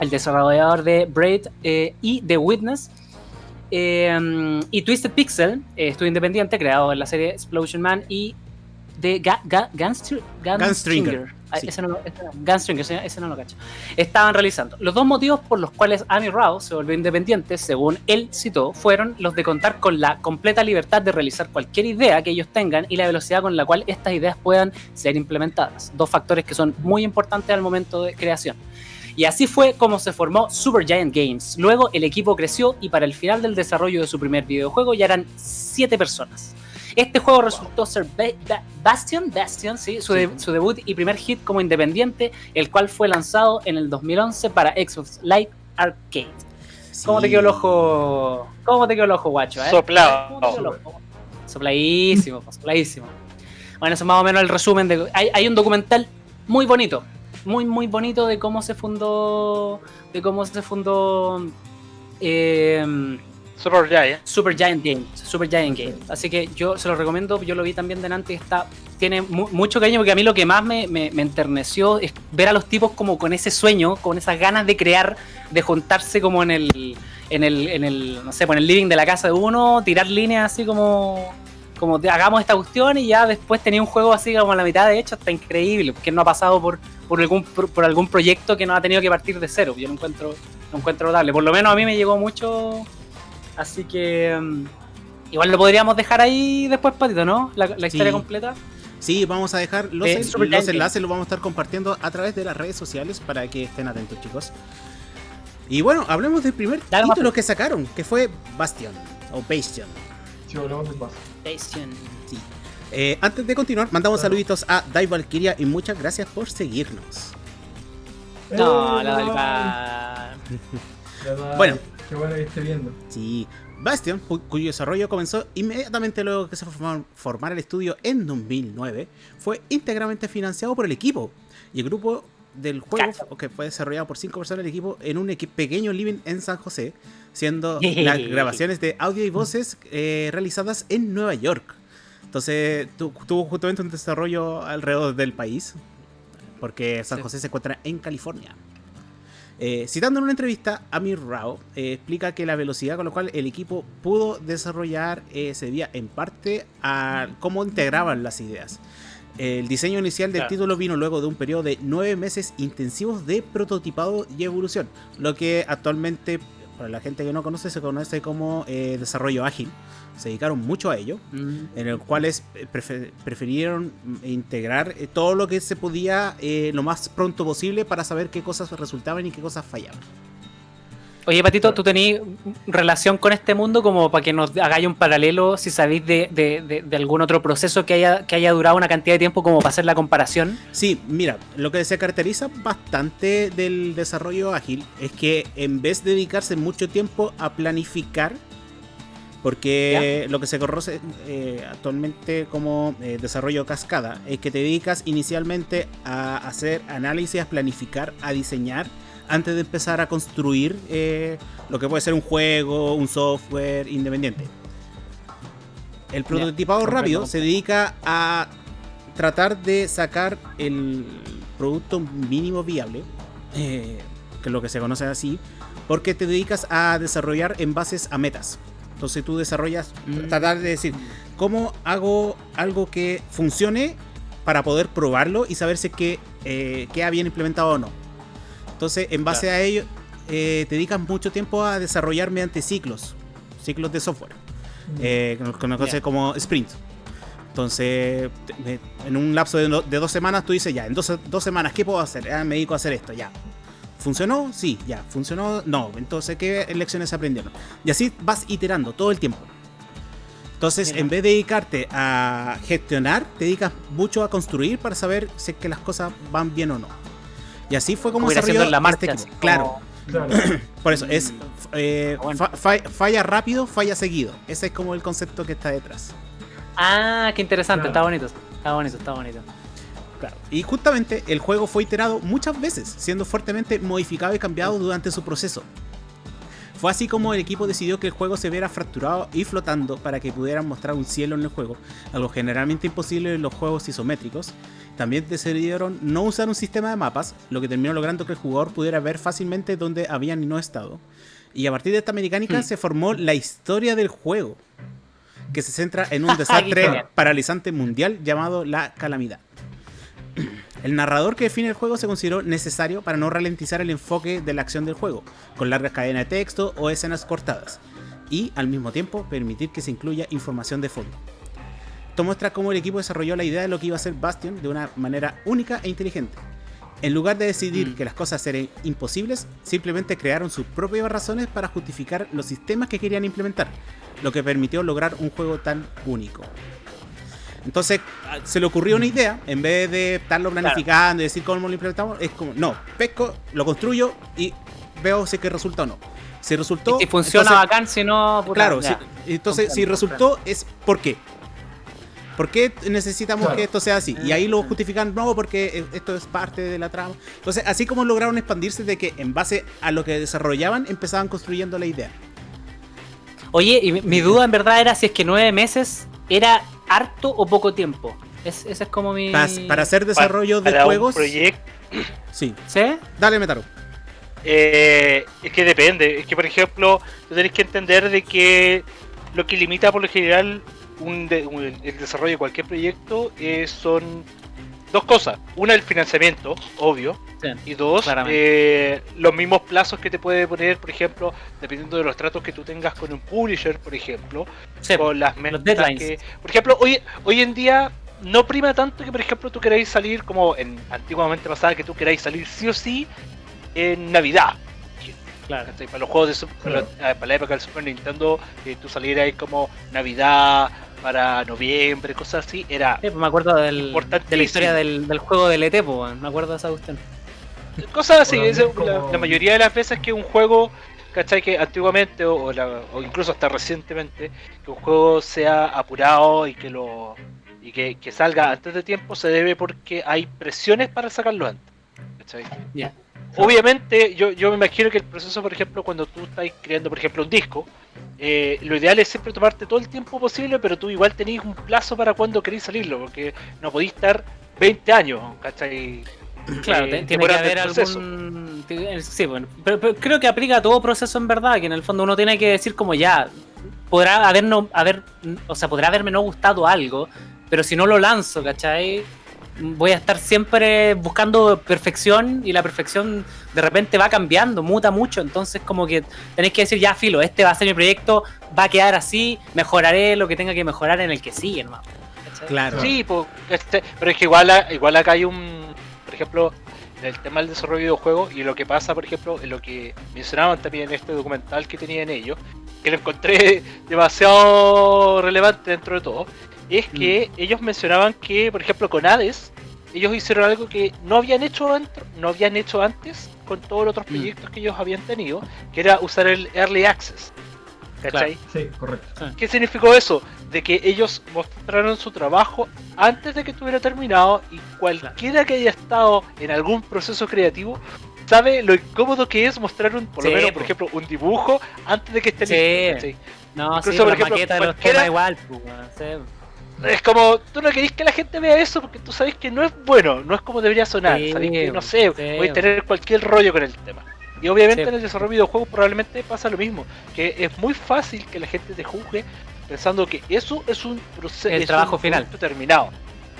el desarrollador de Braid eh, y The Witness, y Twisted Pixel, estudio independiente creado en la serie Explosion Man y de Ga Ga Gunstr- Gunstringer, sí. ese no, lo- ese no- Gunstringer, ese, ese no lo cacho. Estaban realizando. Los dos motivos por los cuales Annie Rao se volvió independiente, según él citó, fueron los de contar con la completa libertad de realizar cualquier idea que ellos tengan y la velocidad con la cual estas ideas puedan ser implementadas. Dos factores que son muy importantes al momento de creación. Y así fue como se formó Supergiant Games. Luego el equipo creció y para el final del desarrollo de su primer videojuego ya eran 7 personas. Este juego resultó ser Ba- Ba- Bastion, Bastion sí, su, de- su debut y primer hit como independiente, el cual fue lanzado en el 2011 para Xbox Live Arcade. ¿Cómo te quedó el ojo? ¿Cómo te quedó el ojo, guacho? eh? Soplado. ¿Cómo te quedó el ojo? Sopladísimo, sopladísimo. Bueno, eso es más o menos el resumen de. Hay, hay un documental muy bonito, muy, muy bonito de cómo se fundó. De cómo se fundó. eh, Super Giant. Super Giant Games, Super Giant Games. Así que yo se lo recomiendo, yo lo vi también delante y está, tiene mu- mucho cariño porque a mí lo que más me, me- me enterneció es ver a los tipos como con ese sueño, con esas ganas de crear, de juntarse como en el, en el, en el, no sé, pues en el living de la casa de uno, tirar líneas así como, como hagamos esta cuestión y ya después tenía un juego así como a la mitad de hecho, está increíble, porque no ha pasado por, por algún, por, por algún proyecto que no ha tenido que partir de cero. Yo lo encuentro, lo encuentro notable. Por lo menos a mí me llegó mucho Así que mm, igual lo podríamos dejar ahí después, Patito, ¿no? La, la historia Sí. completa. Sí, vamos a dejar los, Eh, en- los enlaces, los vamos a estar compartiendo a través de las redes sociales para que estén atentos, chicos. Y bueno, hablemos del primer Dale, título que sacaron, que fue Bastion o Bastion. Si hablamos del paso. Bastion. Sí. Eh, antes de continuar, mandamos saluditos a Dai Valkyria y muchas gracias por seguirnos. No, ¡Eh, la (laughs) del. Bueno. Qué bueno que esté viendo. Sí, Bastion, cu- cuyo desarrollo comenzó inmediatamente luego que se formar, formara el estudio en 2009, fue íntegramente financiado por el equipo. Y el grupo del juego, que fue desarrollado por cinco personas del equipo, en un equi- pequeño living en San José, siendo (laughs) las grabaciones de audio y voces eh, realizadas en Nueva York. Entonces tu- tuvo justamente un desarrollo alrededor del país, porque San Sí. José se encuentra en California. Eh, citando en una entrevista, Amir Rao eh, explica que la velocidad con la cual el equipo pudo desarrollar eh, se debía en parte a cómo integraban las ideas. El diseño inicial del Claro. título vino luego de un periodo de nueve meses intensivos de prototipado y evolución, lo que actualmente, para la gente que no conoce, se conoce como eh, desarrollo ágil. Se dedicaron mucho a ello en el cual es- prefe- prefirieron mm, integrar eh, todo lo que se podía eh, lo más pronto posible para saber qué cosas resultaban y qué cosas fallaban. Oye, Patito, ¿tú tenías relación con este mundo como para que nos hagáis un paralelo si sabéis de, de- de- de algún otro proceso que haya, que haya durado una cantidad de tiempo como para hacer la comparación? Sí, mira, lo que se caracteriza bastante del desarrollo ágil es que en vez de dedicarse mucho tiempo a planificar, porque lo que se conoce eh, actualmente como eh, desarrollo cascada es que te dedicas inicialmente a hacer análisis, a planificar, a diseñar antes de empezar a construir eh, lo que puede ser un juego, un software independiente. El prototipado rápido se dedica a tratar de sacar el producto mínimo viable, eh, que es lo que se conoce así, porque te dedicas a desarrollar en bases a metas. Entonces tú desarrollas, Mm. tratar de decir, ¿cómo hago algo que funcione para poder probarlo y saber si es que eh, queda bien implementado o no? Entonces, en base a ello, eh, te dedicas mucho tiempo a desarrollar mediante ciclos, ciclos de software eh, que nos conoce Ya. como sprint. Entonces, en un lapso de dos semanas, tú dices, ya, en dos, dos semanas, ¿qué puedo hacer? Ah, me dedico a hacer esto, ya. ¿Funcionó? Sí, ya. ¿Funcionó? No. Entonces, ¿qué lecciones se aprendieron? Y así vas iterando todo el tiempo. Entonces, Mira. en vez de dedicarte a gestionar, te dedicas mucho a construir para saber si es que las cosas van bien o no. Y así fue como desarrolló en la este marcha. así Claro. (clears throat) (clears throat) Por eso es Mm. eh, Bueno. fa- fa- falla rápido, falla seguido. Ese es como el concepto que está detrás. Ah, qué interesante, Claro. está bonito. Está bonito, está bonito. Claro. Y justamente el juego fue iterado muchas veces, siendo fuertemente modificado y cambiado durante su proceso. Fue así como el equipo decidió que el juego se viera fracturado y flotando para que pudieran mostrar un cielo en el juego, algo generalmente imposible en los juegos isométricos. También decidieron no usar un sistema de mapas, lo que terminó logrando que el jugador pudiera ver fácilmente dónde habían y no estado. Y a partir de esta mecánica Hmm. se formó la historia del juego, que se centra en un (laughs) desastre paralizante mundial llamado la calamidad. El narrador que define el juego se consideró necesario para no ralentizar el enfoque de la acción del juego, con largas cadenas de texto o escenas cortadas, y al mismo tiempo permitir que se incluya información de fondo. Esto muestra cómo el equipo desarrolló la idea de lo que iba a ser Bastion de una manera única e inteligente. En lugar de decidir Mm. que las cosas eran imposibles, simplemente crearon sus propias razones para justificar los sistemas que querían implementar, lo que permitió lograr un juego tan único. Entonces se le ocurrió una idea, en vez de estarlo planificando y decir cómo lo implementamos, es como, no, pesco, lo construyo y veo si es que resulta o no. Si resultó... Y si funciona entonces- bacán, si no, puta, Claro, ya. entonces si resultó es ¿por qué? ¿Por qué necesitamos Claro. que esto sea así? Y ahí lo justifican, no, porque eh, esto es parte de la trama. Entonces, así como lograron expandirse de que en base a lo que desarrollaban, empezaban construyendo la idea. Oye, y mi duda en verdad era si es que nueve meses era harto o poco tiempo. Es, ese es como mi. Para, para hacer desarrollo de para juegos. un proyecto Sí, ¿Sí? dale, Metaro. Eh, es que depende. Es que, por ejemplo, tú tenés que entender de que lo que limita por lo general un de- un- el desarrollo de cualquier proyecto eh, son dos cosas. Una, el financiamiento, obvio. Sí. Y dos, eh, los mismos plazos que te puede poner, por ejemplo, dependiendo de los tratos que tú tengas con un publisher, por ejemplo. Sí, con las metas deadlines. que- por ejemplo, hoy, hoy en día no prima tanto que, por ejemplo, tú queráis salir como en antiguamente pasaba que tú queráis salir sí o sí en Navidad. claro. Para los juegos de Claro. para, la- para la época del Super Nintendo, que tú salieras como Navidad para noviembre, cosas así, era Sí, pues me acuerdo del, de la historia del, del juego del ET, pues, me acuerdo de esa cuestión. cosas así. Es la, mayoría de las veces que un juego, ¿cachai? Que antiguamente o, o la- o incluso hasta recientemente, que un juego sea apurado y que lo y que, que salga antes de tiempo se debe porque hay presiones para sacarlo antes. ¿cachai? Ya. Obviamente, yo, yo me imagino que el proceso, por ejemplo, cuando tú estás creando, por ejemplo, un disco, eh, lo ideal es siempre tomarte todo el tiempo posible, pero tú igual tenés un plazo para cuando queréis salirlo, porque no podéis estar 20 años, ¿cachai? Claro, Eh, tiene que haber algún. te- Sí, bueno, pero, pero creo que aplica a todo proceso en verdad, que en el fondo uno tiene que decir como ya, podrá haber no, haber, o sea, podrá haberme no gustado algo, pero si no lo lanzo, ¿cachai? Voy a estar siempre buscando perfección y la perfección de repente va cambiando, muta mucho, entonces como que tenéis que decir ya, filo, este va a ser mi proyecto, va a quedar así, mejoraré lo que tenga que mejorar en el que sigue, hermano. ¿cachai? Claro. Sí, po, este, pero es que igual, a- igual acá hay un, por ejemplo, en el tema del desarrollo de videojuegos y lo que pasa, por ejemplo, en lo que mencionaban también en este documental que tenían ellos, que lo encontré (laughs) demasiado relevante dentro de todo, es que ellos mencionaban que, por ejemplo, con Hades, ellos hicieron algo que no habían hecho antes, no habían hecho antes con todos los otros Mm. proyectos que ellos habían tenido, que era usar el Early Access. ¿Cachai? Sí, correcto. ¿Qué significó eso? De que ellos mostraron su trabajo antes de que estuviera terminado y cualquiera que haya estado en algún proceso creativo sabe lo incómodo que es mostrar un, por lo menos, po. por ejemplo, un dibujo antes de que esté Sí. listo. ¿cachai? No, Incluso, sí, por la ejemplo, maqueta de los temas igual, pues. Es como, tú no querés que la gente vea eso porque tú sabes que no es bueno, no es como debería sonar. Sí, sabes que, no sé, sí. voy a tener cualquier rollo con el tema. Y obviamente Sí. en el desarrollo de videojuegos probablemente pasa lo mismo, que es muy fácil que la gente te juzgue pensando que eso es un proceso, El trabajo final. terminado.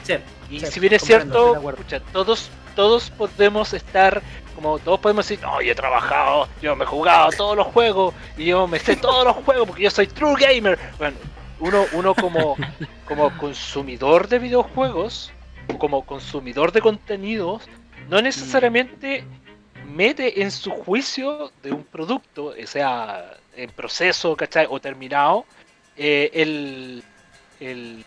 Sí, Y sí, si bien es cierto, pucha, todos, todos podemos estar, como todos podemos decir, no, yo he trabajado, yo me he jugado todos los juegos, y yo me sé todos los juegos porque yo soy true gamer. Bueno, uno, uno como, como consumidor de videojuegos, como consumidor de contenidos, no necesariamente mete en su juicio de un producto, eh, sea en proceso, ¿cachai? O terminado, eh, el, el-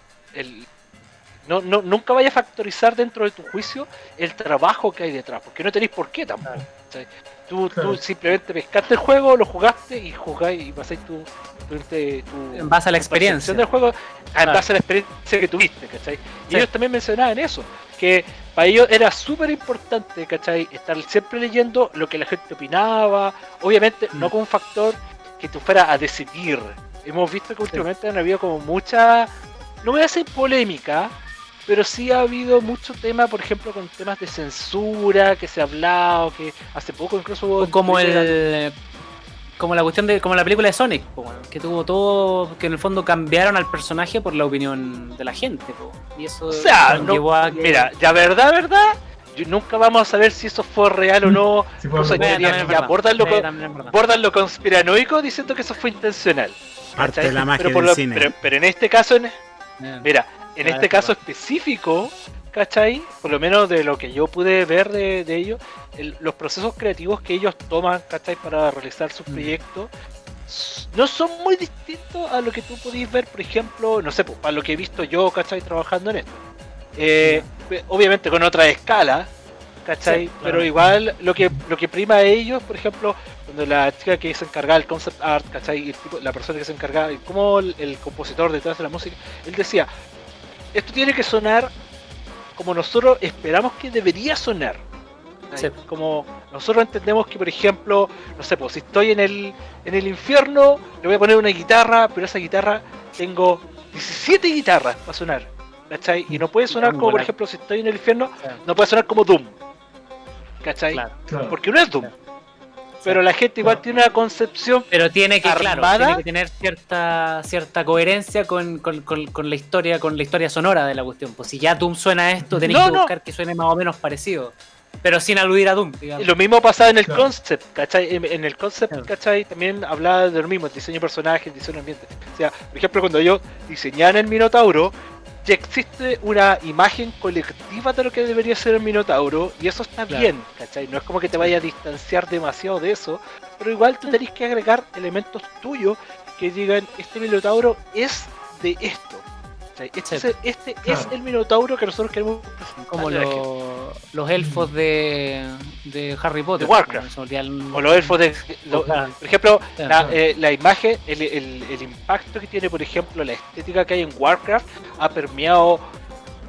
no, no, nunca vaya a factorizar dentro de tu juicio el trabajo que hay detrás, porque no tenéis por qué tampoco. Claro. tú simplemente pescaste el juego, lo jugaste y jugáis y pasáis tu, tu, tu- En base a la experiencia. del juego en Claro. base a la experiencia que tuviste, ¿cachai? Y Sí. ellos también mencionaban eso, que para ellos era súper importante, ¿cachai? Estar siempre leyendo lo que la gente opinaba, obviamente Mm. no con un factor que tú fueras a decidir. Hemos visto que últimamente han habido como mucha, no voy a decir polémica, pero sí ha habido mucho tema, por ejemplo, con temas de censura que se ha hablado, que hace poco incluso hubo como el como la cuestión de como la película de Sonic que tuvo todo que en el fondo cambiaron al personaje por la opinión de la gente y eso O sea, no- llevó a que mira, ya verdad, verdad, yo nunca vamos a saber si eso fue real o no. (laughs) Sí, Incluso hay teorías que abordan lo, con- lo conspiranoico diciendo que eso fue intencional. Parte de la magia pero, del lo- cine. pero, pero en este caso, en, mira, en este es caso específico, ¿cachai? Por lo menos de lo que yo pude ver de, de ellos, el- los procesos creativos que ellos toman, ¿cachai? Para realizar sus Mm. proyectos, no son muy distintos a lo que tú podéis ver, por ejemplo, no sé, pues, a lo que he visto yo, ¿cachai? Trabajando en esto. Eh, obviamente con otra escala, ¿cachai? Sí, claro. Pero igual lo que, lo que prima a ellos, por ejemplo, cuando la chica que se encargaba del concept art, ¿cachai? Y el tipo- la persona que se encargaba, como el, el compositor detrás de la música, él decía, esto tiene que sonar como nosotros esperamos que debería sonar. Como nosotros entendemos que, por ejemplo, no sé, pues si estoy en el, en el infierno, le voy a poner una guitarra, pero esa guitarra tengo 17 guitarras para sonar. ¿Cachai? Y no puede sonar como, por ejemplo, si estoy en el infierno, no puede sonar como Doom. ¿Cachai? Claro. Porque no es Doom. Pero la gente igual tiene una concepción pero tiene que claro tiene que tener cierta cierta coherencia con, con, con, con la historia con la historia sonora de la cuestión pues si ya Doom suena a esto tenéis No, que no. buscar que suene más o menos parecido pero sin aludir a Doom digamos. Lo mismo pasaba en el Claro. concept, ¿cachai? En, en el concept, Claro. ¿cachai? También hablaba de lo mismo, el diseño de personajes, el diseño de ambiente. O sea, por ejemplo, cuando ellos diseñaban el Minotauro, ya existe una imagen colectiva de lo que debería ser el Minotauro, y eso está Claro. bien, ¿cachai? No es como que te vaya a distanciar demasiado de eso, pero igual tú tenés que agregar elementos tuyos que digan, este Minotauro es de esto. ¿Cachai? Este, Sí. es, el- este es Claro. el Minotauro que nosotros queremos presentarle como gente. los, los elfos de, de Harry Potter De Warcraft. El- O los elfos de. lo- Claro. por ejemplo, Claro, la, eh, la imagen, el, el- el impacto que tiene, por ejemplo, la estética que hay en Warcraft ha permeado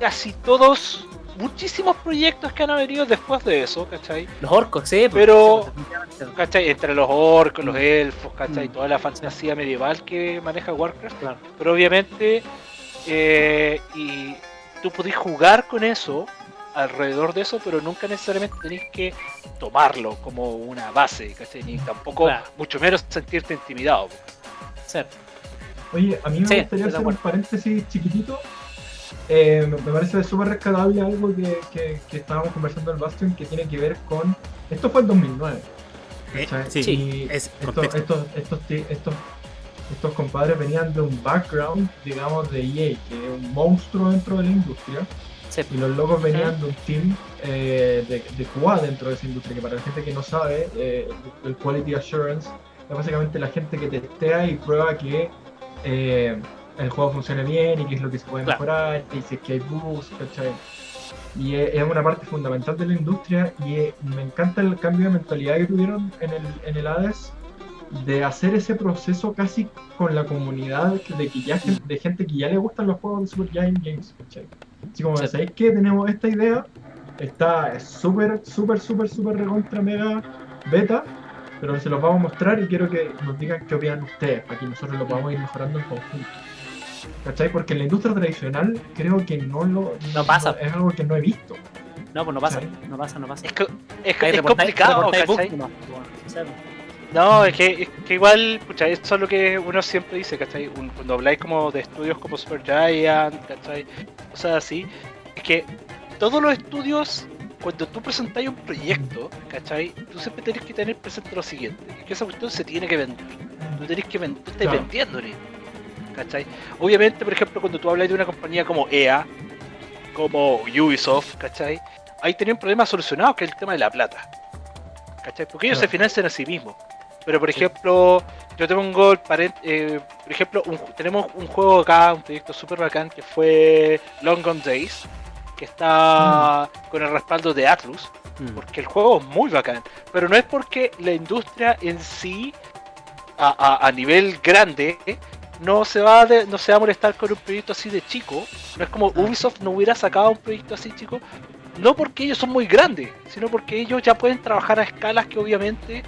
casi todos, muchísimos proyectos que han venido después de eso, ¿cachai? los orcos sí pues, Pero- pues. ¿cachai? Entre los orcos, los Mm. elfos, ¿cachai? Mm. Toda la fantasía medieval que maneja Warcraft. Claro. Pero obviamente, eh, y tú podés jugar con eso, alrededor de eso, pero nunca necesariamente tenés que tomarlo como una base, ¿cachai? Ni tampoco, Claro. mucho menos sentirte intimidado. Sí. Oye, a mí me Sí, gustaría hacer un paréntesis chiquitito. Eh, me parece súper rescatable algo que, que, que estábamos conversando en el Bastion que tiene que ver con. Esto fue en 2009. Eh, sí, Y es estos, contexto. estos, estos, estos compadres venían de un background, digamos, de EA, que es un monstruo dentro de la industria. Sí. Y los locos venían de un team eh, de, de QA dentro de esa industria, que para la gente que no sabe, eh, el Quality Assurance es básicamente la gente que testea y prueba que eh, el juego funcione bien y qué es lo que se puede Claro. mejorar, y si es que hay bugs, ¿cachai? Y es, una parte fundamental de la industria y me encanta el cambio de mentalidad que tuvieron en el, en el Hades de hacer ese proceso casi con la comunidad de que ya de gente que ya le gustan los juegos de Super Giant Games, ¿cachai? Así como. ¿sabéis que tenemos esta idea? Está súper, súper, súper, súper recontra mega beta, pero se los vamos a mostrar y quiero que nos digan qué opinan ustedes, para que nosotros lo podamos ir mejorando en conjunto. ¿Cachai? Porque en la industria tradicional creo que no lo... No pasa. Es algo que no he visto. no pues no pasa no pasa no pasa Es, co- es, es reportáis- complicado, ¿cachai? No, es que, es que igual, pucha, eso es lo que uno siempre dice, ¿cachai? Un- Cuando habláis como de estudios como Super Giant, ¿cachai? Cosas así, es que todos los estudios, cuando tú presentáis un proyecto, ¿cachai? Tú siempre tenés que tener presente lo siguiente, es que esa cuestión se tiene que vender. Tú tenés que vender, tú estás Claro. vendiéndole, ¿cachai? Obviamente, por ejemplo, cuando tú hablas de una compañía como EA, como Ubisoft, ¿cachai? Ahí tienen un problema solucionado, que es el tema de la plata. ¿Cachai? Porque ellos se financian a sí mismos. Pero por ejemplo, yo te pongo el eh, por ejemplo, un tenemos un juego acá, un proyecto super bacán que fue Long Gone Days, que está con el respaldo de Atlus, Mm. porque el juego es muy bacán. Pero no es porque la industria en sí, a, a- a nivel grande, no se va de- no se va a molestar con un proyecto así de chico. No es como Ubisoft no hubiera sacado un proyecto así chico. No porque ellos son muy grandes, sino porque ellos ya pueden trabajar a escalas que obviamente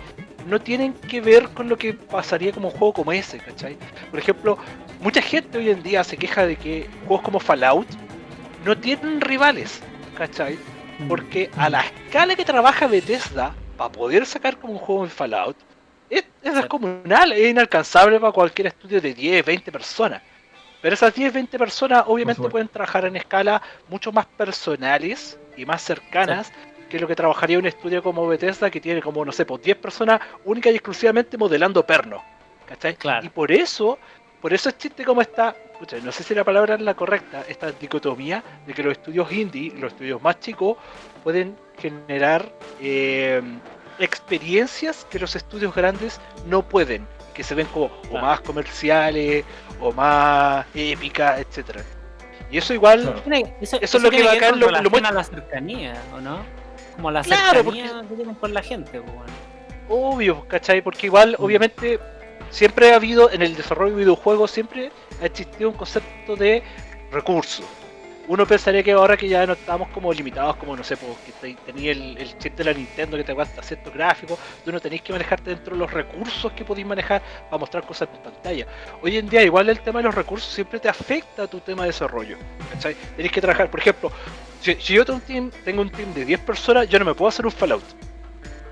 no tienen que ver con lo que pasaría como un juego como ese, ¿cachai? Por ejemplo, mucha gente hoy en día se queja de que juegos como Fallout no tienen rivales, ¿cachai? Porque a la escala que trabaja Bethesda para poder sacar como un juego en Fallout, es, es descomunal, es inalcanzable para cualquier estudio de 10, 20 personas. Pero esas 10, 20 personas obviamente pueden trabajar en escala mucho más personales y más cercanas que lo que trabajaría un estudio como Bethesda que tiene como, no sé, pues 10 personas única y exclusivamente modelando pernos. ¿Cachai? Claro. Y por eso, por eso existe como esta, pucha, no sé si la palabra es la correcta, esta dicotomía de que los estudios indie, los estudios más chicos, pueden generar eh, experiencias que los estudios grandes no pueden, que se ven como o más comerciales o más épicas, etcétera. Y eso igual, Claro. Eso, Eso es lo que bacán, ver con lo- lo muestra- a la cercanía, ¿o no? Como la Claro, cercanía que tienen con la gente, pues, bueno. obvio, ¿cachai? Porque igual, obviamente, siempre ha habido en el desarrollo de videojuegos, siempre ha existido un concepto de recursos. Uno pensaría que ahora que ya no estamos como limitados, como no sé, pues, que te- tenía el, el chip de la Nintendo que te aguanta ciertos gráficos, tú no tenéis que manejarte dentro de los recursos que podéis manejar para mostrar cosas en pantalla. Hoy en día, igual el tema de los recursos siempre te afecta a tu tema de desarrollo. ¿cachai? Tenéis que trabajar, por ejemplo, si, si yo tengo un, team, tengo un team de 10 personas, yo no me puedo hacer un Fallout.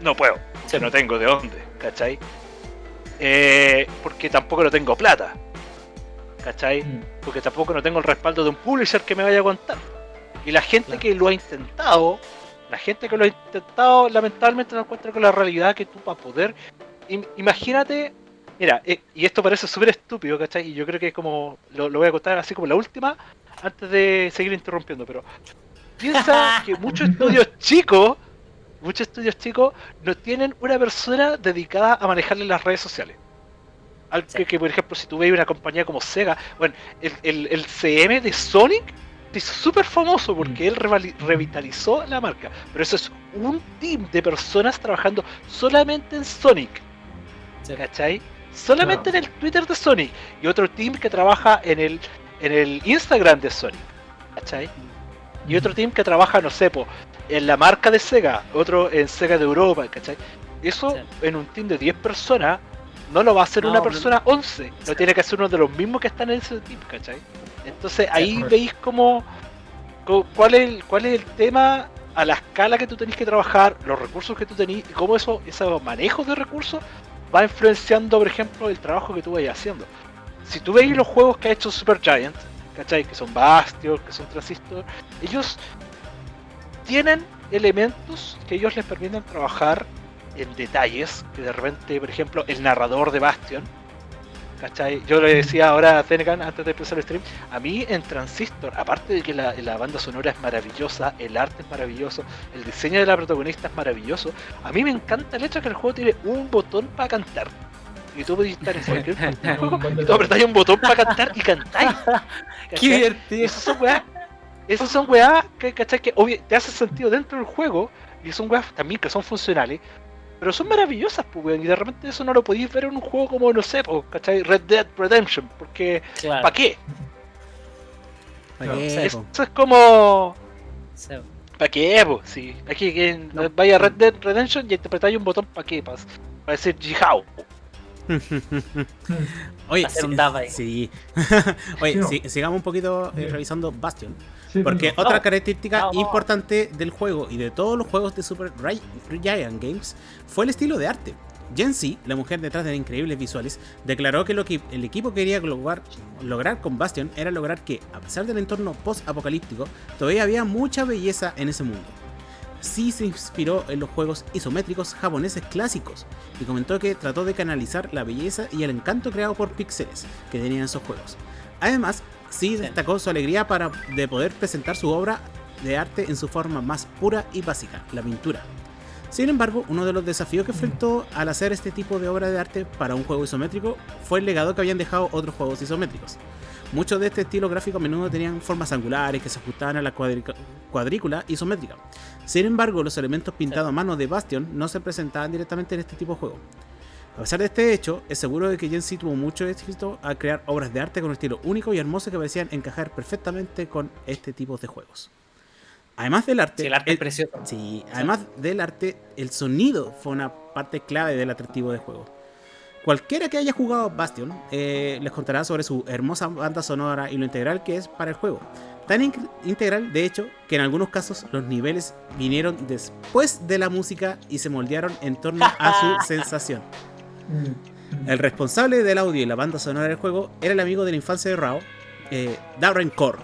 No puedo, o sea, no tengo de dónde, ¿cachai? Eh, porque tampoco no tengo plata, ¿cachai? Mm. porque tampoco no tengo el respaldo de un publisher que me vaya a aguantar. Y la gente Claro. que lo ha intentado, la gente que lo ha intentado, lamentablemente no encuentra con la realidad que tú para poder. im- imagínate, mira, eh, y esto parece súper estúpido, ¿cachai? Y yo creo que es como, lo, lo voy a contar así como la última, antes de seguir interrumpiendo, pero piensa (laughs) que muchos estudios chicos, muchos estudios chicos, no tienen una persona dedicada a manejarle las redes sociales. Al que, Sí. que, por ejemplo, si tú ves una compañía como Sega, bueno, el, el, el CM de Sonic se hizo súper famoso porque él revali- revitalizó la marca. Pero eso es un team de personas trabajando solamente en Sonic, Sí. ¿cachai? Solamente en el Twitter de Sonic. Y otro team que trabaja en el, en el Instagram de Sonic, ¿cachai? Y otro team que trabaja, no sé, po, en la marca de Sega, otro en Sega de Europa, ¿cachai? Eso Sí. en un team de 10 personas no lo va a hacer No, una no. persona 11, lo tiene que hacer uno de los mismos que están en ese team, ¿cachai? Entonces ahí veis cómo, cuál, es el, cuál es el tema a la escala que tú tenés que trabajar, los recursos que tú tenés y cómo eso, esos manejos de recursos va influenciando, por ejemplo, el trabajo que tú vayas haciendo. Si tú veis los juegos que ha hecho Supergiant, ¿cachai? Que son Bastion, que son Transistor, ellos tienen elementos que ellos les permiten trabajar en detalles, que de repente, por ejemplo, el narrador de Bastion, ¿cachai? Yo le decía ahora a Zenegan antes de empezar el stream, a mí en Transistor, aparte de que la, la banda sonora es maravillosa, el arte es maravilloso, el diseño de la protagonista es maravilloso, a mí me encanta el hecho de que el juego tiene un botón para cantar. Y tú podés estar en cualquier (laughs) juego y tú apretáis un botón para cantar y cantáis. (laughs) Qué divertido. Esas son weas, esas son weas que, ¿cachai? que obvio, te hace sentido dentro del juego y son weas también que son funcionales, pero son maravillosas, pues, weón, y de repente eso no lo podéis ver en un juego como, no sé, pues, ¿cachai? Red Dead Redemption, porque Claro. ¿para qué? ¿Para qué, O sea, po? eso es como... Sí. ¿Para qué, po? Sí, aquí que No. vaya a Red Dead Redemption y interpretáis un botón ¿para qué? Para, para decir Jihao. Oye, Hacer sí, un dab ahí. sí. (laughs) Oye, Sí, sigamos un poquito eh, revisando Bastion. Sí, Porque otra No. característica No, no. importante del juego y de todos los juegos de Super Giant Games fue el estilo de arte. Jensi, la mujer detrás de increíbles visuales, declaró que lo que el equipo quería lograr, lograr con Bastion era lograr que, a pesar del entorno post-apocalíptico, todavía había mucha belleza en ese mundo. Sí se inspiró en los juegos isométricos japoneses clásicos y comentó que trató de canalizar la belleza y el encanto creado por píxeles que tenían esos juegos. Además, sí destacó su alegría para de poder presentar su obra de arte en su forma más pura y básica, la pintura. Sin embargo, uno de los desafíos que enfrentó al hacer este tipo de obra de arte para un juego isométrico fue el legado que habían dejado otros juegos isométricos. Muchos de este estilo gráfico a menudo tenían formas angulares que se ajustaban a la cuadrícula isométrica. Sin embargo, los elementos pintados a mano de Bastion no se presentaban directamente en este tipo de juego. A pesar de este hecho, es seguro de que Jensi tuvo mucho éxito al crear obras de arte con un estilo único y hermoso que parecían encajar perfectamente con este tipo de juegos. Además del arte, Sí, el arte el- es precioso. Sí, además del arte, el sonido fue una parte clave del atractivo del juego. Cualquiera que haya jugado Bastion eh, les contará sobre su hermosa banda sonora y lo integral que es para el juego. Tan in- integral, de hecho, que en algunos casos los niveles vinieron después de la música y se moldearon en torno a su (laughs) sensación. Mm. El responsable del audio y la banda sonora del juego era el amigo de la infancia de Rao, eh, Darren Korf.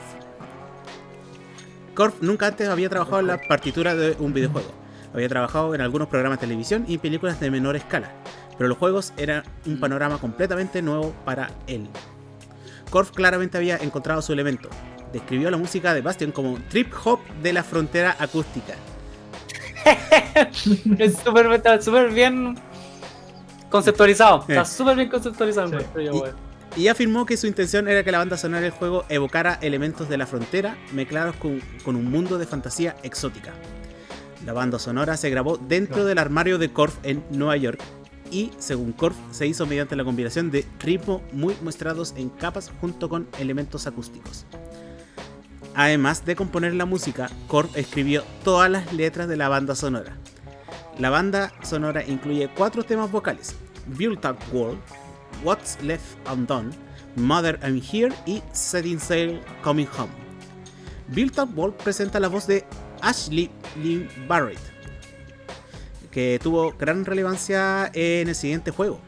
Korf nunca antes había trabajado en la partitura de un videojuego. Había trabajado en algunos programas de televisión y películas de menor escala, pero los juegos eran un panorama completamente nuevo para él. Korf claramente había encontrado su elemento. Describió la música de Bastion como trip hop de la frontera acústica. (laughs) Súper bien conceptualizado. Está súper bien conceptualizado. Sí. encuentro yo, Y-. Y afirmó que su intención era que la banda sonora del juego evocara elementos de la frontera mezclados con, con un mundo de fantasía exótica. La banda sonora se grabó dentro del armario de Korf en Nueva York y, según Korf, se hizo mediante la combinación de ritmo muy muestrados en capas junto con elementos acústicos. Además de componer la música, Korf escribió todas las letras de la banda sonora. La banda sonora incluye cuatro temas vocales: Built Up World, What's Left Undone, Mother I'm Here y Setting Sail Coming Home. Built Up World presenta la voz de Ashley Lynn Barrett, que tuvo gran relevancia en el siguiente juego.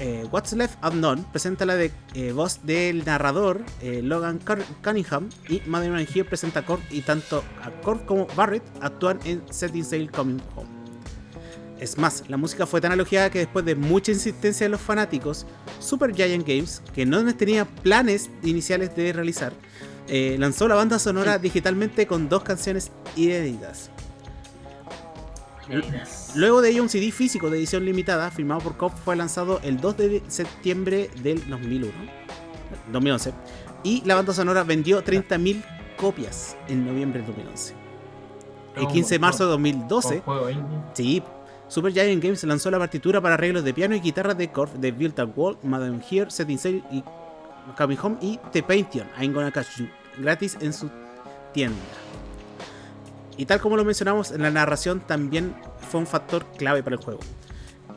Eh, What's Left Undone presenta la de, eh, voz del narrador eh, Logan Cunningham y I'm Here presenta a Korf y tanto a Korf como Barrett actúan en Setting Sail Coming Home. Es más, la música fue tan elogiada que después de mucha insistencia de los fanáticos, Super Giant Games, que no tenía planes iniciales de realizar, lanzó la banda sonora digitalmente con dos canciones inéditas. Luego de ello, un CD físico de edición limitada, firmado por Cobb, fue lanzado el 2 de septiembre del 2001, 2011, y la banda sonora vendió 30.000 copias en noviembre del 2011. El Oh, 15 de marzo de Con 2012, juego indie. Sí, Super Giant Games lanzó la partitura para arreglos de piano y guitarra de Korf de Built Up World, Madame Here, Setting Sail y Coming Home y The Pantheon, I'm Gonna Catch You, gratis en su tienda. Y tal como lo mencionamos, en la narración también fue un factor clave para el juego.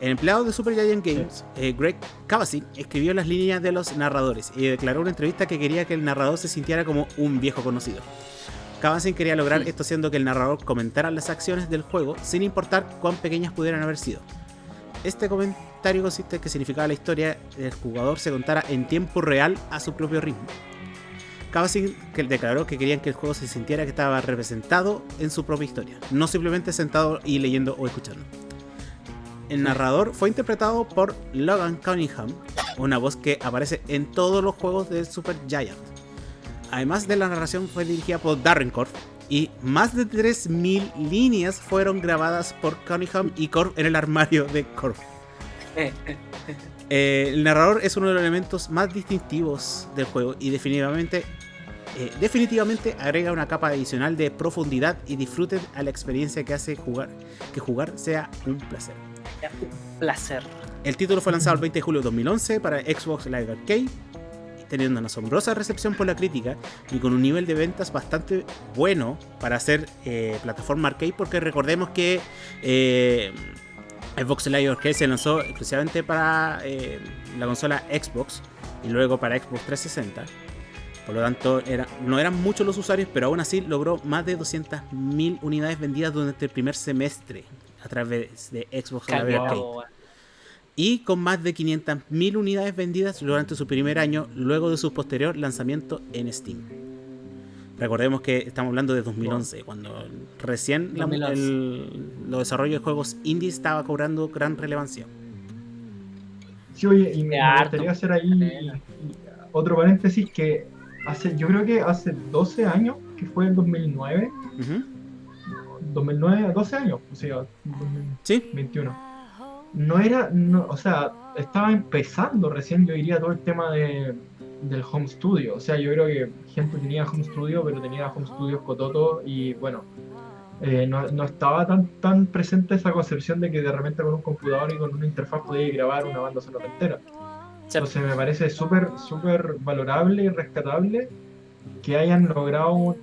El empleado de Super Giant Games, eh, Greg Cavazin, escribió las líneas de los narradores y declaró en una entrevista que quería que el narrador se sintiera como un viejo conocido. Cavazin quería lograr esto haciendo que el narrador comentara las acciones del juego sin importar cuán pequeñas pudieran haber sido. Este comentario consiste en que significaba la historia del jugador se contara en tiempo real a su propio ritmo. Cavazin que declaró que querían que el juego se sintiera que estaba representado en su propia historia, no simplemente sentado y leyendo o escuchando. El narrador fue interpretado por Logan Cunningham, una voz que aparece en todos los juegos de Super Giant. Además de la narración fue dirigida por Darren Korf y más de 3.000 líneas fueron grabadas por Cunningham y Korf en el armario de Korf. (laughs) Eh, el narrador es uno de los elementos más distintivos del juego y definitivamente, eh, definitivamente agrega una capa adicional de profundidad y disfrute a la experiencia que hace jugar, que jugar sea un placer. Placer. El título fue lanzado el 20 de julio de 2011 para Xbox Live Arcade, teniendo una asombrosa recepción por la crítica y con un nivel de ventas bastante bueno para hacer eh, plataforma arcade, porque recordemos que eh, Xbox Live Arcade se lanzó exclusivamente para eh, la consola Xbox y luego para Xbox 360. Por lo tanto, era, no eran muchos los usuarios, pero aún así logró más de 200.000 unidades vendidas durante el primer semestre a través de Xbox Live Arcade y con más de 500.000 unidades vendidas durante su primer año luego de su posterior lanzamiento en Steam. Recordemos que estamos hablando de 2011, cuando recién la- 2011. el- los desarrollos de juegos indie estaba cobrando gran relevancia. Sí, oye, y me, gustaría hacer ahí otro paréntesis que hace, yo creo que hace 12 años, que fue en 2009, Ujú. 2009, 12 años, o sea, Sí, 2021. No era, no, o sea, estaba empezando recién, yo diría, todo el tema de, del home studio. O sea, yo creo que gente tenía home studio, pero tenía home studios cototo y bueno, eh, no, no estaba tan, tan presente esa concepción de que de repente con un computador y con una interfaz podía grabar una banda sonora entera. Sí. Entonces me parece súper, súper valorable y rescatable que hayan logrado un,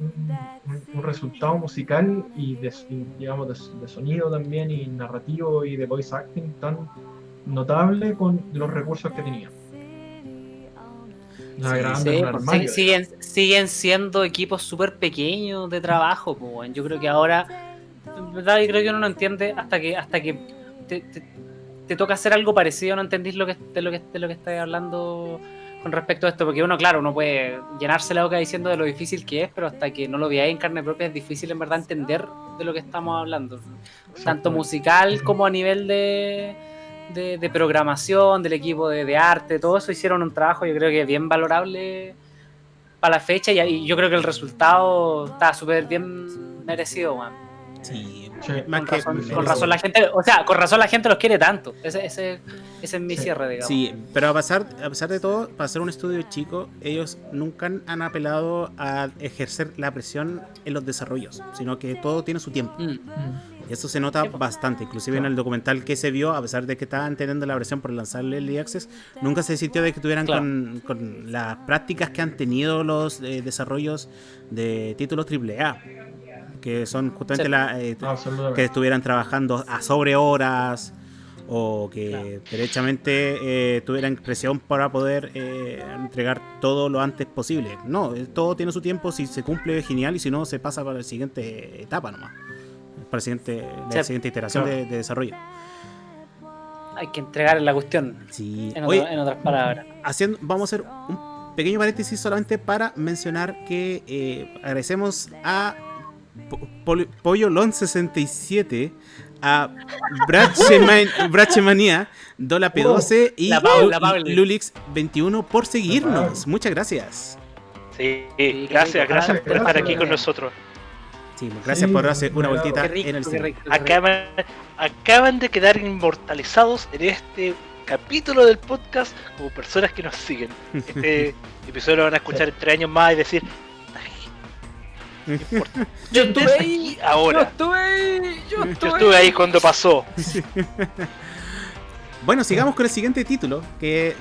un- un resultado musical y, de, y, digamos de, de sonido también y narrativo y de voice acting tan notable con los recursos que tenían. Sí, Sí, pues, sig- siguen, siguen siendo equipos súper pequeños de trabajo. Pues, yo creo que ahora, en verdad, yo creo que uno no entiende hasta que hasta que te, te- te toca hacer algo parecido, no entendís lo que, de lo que, de lo que estás hablando con respecto a esto, porque uno, claro, uno puede llenarse la boca diciendo de lo difícil que es, pero hasta que no lo veáis en carne propia es difícil en verdad entender de lo que estamos hablando. Tanto musical como a nivel de, de, de programación, del equipo de, de arte, todo eso hicieron un trabajo yo creo que bien valorable para la fecha y, y yo creo que el resultado está súper bien merecido, weón. Sí, Sí. más Con que razón, merecido. con razón la gente, o sea, con razón la gente los quiere tanto. Ese, ese, ese es mi Sí. cierre, digamos. Sí, pero a pesar, a pesar de todo, para hacer un estudio chico, ellos nunca han- han apelado a ejercer la presión en los desarrollos, sino que todo tiene su tiempo. Mm. Mm. Y eso se nota po. bastante, inclusive en el documental que se vio, a pesar de que estaban teniendo la presión por lanzarle el Access, nunca se sintió de que tuvieran Claro. con, con las prácticas que han tenido los eh, desarrollos de títulos AAA, que son justamente Sí. la, eh, Absolutamente. que estuvieran trabajando a sobre horas o que Claro. derechamente eh, tuvieran presión para poder eh, entregar todo lo antes posible. No, todo tiene su tiempo, si se cumple genial y si no se pasa para la siguiente etapa nomás. Para la siguiente, la Sí. siguiente iteración Claro. de, de desarrollo. Hay que entregar la cuestión, Sí. en, Oye, otra- en otras palabras. haciendo, vamos a hacer un pequeño paréntesis solamente para mencionar que eh, agradecemos a Po- Pol- Pollo Lon 67 a Bracheman- (laughs) Brachemania, Dola P12 y La. Lulix 21 por seguirnos. Muchas gracias. Sí, gracias, gracias por estar aquí con nosotros. Sí, gracias Sí, por hacer una vueltita rico, en el cine. rico. Acaban, acaban de quedar inmortalizados en este capítulo del podcast como personas que nos siguen. Este (laughs) episodio lo van a escuchar en tres años más y decir, "Ay, no importa. (laughs) Yo estuve ahí, yo ahora. estuve ahí, yo Yo estuve ahí cuando pasó. (laughs) Bueno, sigamos con el siguiente título, que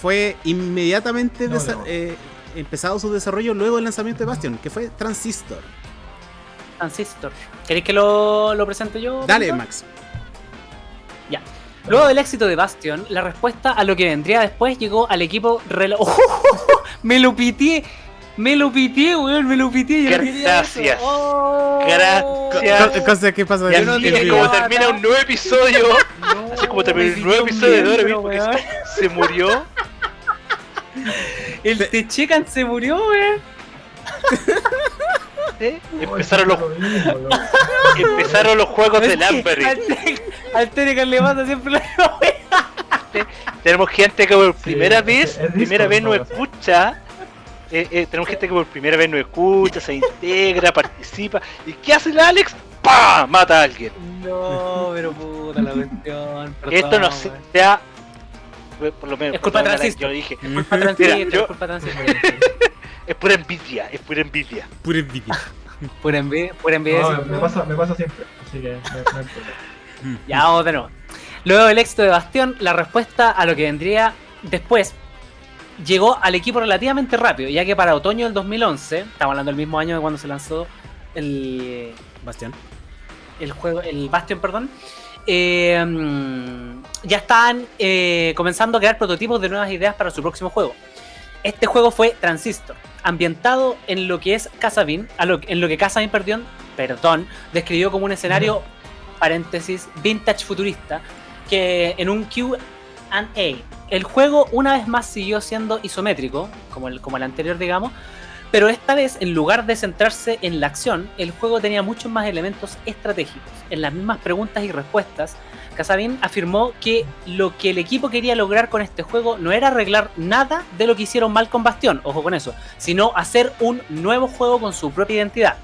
fue inmediatamente No, desa- no. eh, empezado su desarrollo luego del lanzamiento de Bastion, que fue Transistor. Transistor. ¿Queréis que lo, lo presente yo? Dale? Max. Luego del éxito de Bastion, la respuesta a lo que vendría después llegó al equipo rela- (laughs) ¡Oh! Me lo pitié, me lo pitié, weón, me lo pitié. yo no. Gracias. Oh. Gracias. Co- Cosa así en es vivo. como termina un nuevo episodio. (laughs) No, Así como termina el nuevo episodio de un Dora miembro, porque weón. se murió. El Techecan se murió, weón. (laughs) ¿eh? Oh, Empezaron los, lo mismo, loco. (laughs) empezaron los juegos Es del Amberry. Al Te- Al Techecan le pasa siempre la. Tenemos gente que por primera es- vez, es primera vez no, escucha. eh, eh, tenemos gente que por primera vez nos escucha, se integra, participa. ¿Y qué hace el Alex? ¡Pah! Mata a alguien. No, pero puta la cuestión. Que (laughs) esto no sea. Por lo menos, Es culpa de perdón, Alex, Transistor. yo lo dije. Culpa transistor, Mira, yo- culpa transistor. (laughs) Es pura envidia, es pura envidia. Pura envidia. (laughs) Pura envidia, pura envidia. No, me, pasa, me pasa siempre, así que hay problema. (laughs) Ya vamos de nuevo. Luego del éxito de Bastión, la respuesta a lo que vendría después llegó al equipo relativamente rápido, ya que para otoño del 2011, estamos hablando del mismo año de cuando se lanzó el, Bastián. el juego, el Bastion, perdón, eh, ya estaban eh, comenzando a crear prototipos de nuevas ideas para su próximo juego. Este juego fue Transistor, ambientado en lo que es Casabin, en lo que Casabin, perdón, perdón, describió como un escenario, paréntesis, vintage futurista, que en un Q&A. El juego una vez más siguió siendo isométrico, como el, como el anterior, digamos, pero esta vez, en lugar de centrarse en la acción, el juego tenía muchos más elementos estratégicos. En las mismas preguntas y respuestas, Casabin afirmó que lo que el equipo quería lograr con este juego no era arreglar nada de lo que hicieron mal con Bastión, ojo con eso, sino hacer un nuevo juego con su propia identidad.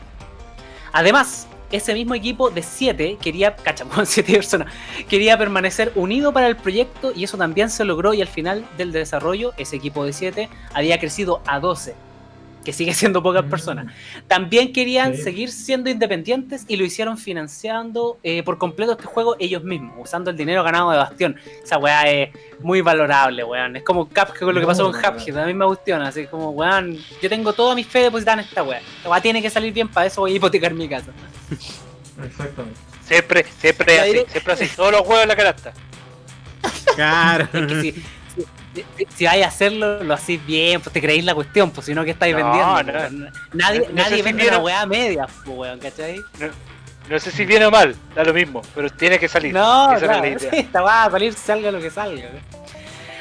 Además, ese mismo equipo de 7 quería, cacha, (laughs) con 7 personas, quería permanecer unido para el proyecto y eso también se logró y al final del desarrollo ese equipo de 7 había crecido a 12. Que sigue siendo pocas personas. También querían Sí. seguir siendo independientes y lo hicieron financiando eh, por completo este juego ellos mismos, usando el dinero ganado de Bastión. Esa weá es muy valorable, weón. Es como Cuphead con lo que pasó con Cuphead, la misma cuestión. Así como, weón, yo tengo toda mi fe depositada en esta weá. Esta weá tiene que salir bien, para eso voy a hipotecar mi casa. Exactamente. Siempre, siempre La así, siempre así. Todos los juegos en la canasta. Claro. (laughs) Es que si, si, si- si vais a hacerlo, lo hacéis bien, pues te creéis la cuestión, pues si no, ¿qué estáis No, vendiendo? no. Nadie, No sé nadie si vende vieron- una weá media, pues, weón, ¿cachai? No sé si viene o mal, da lo mismo, pero tiene que salir. No, Esa claro, la idea. (laughs) esta va a salir, salga lo que salga.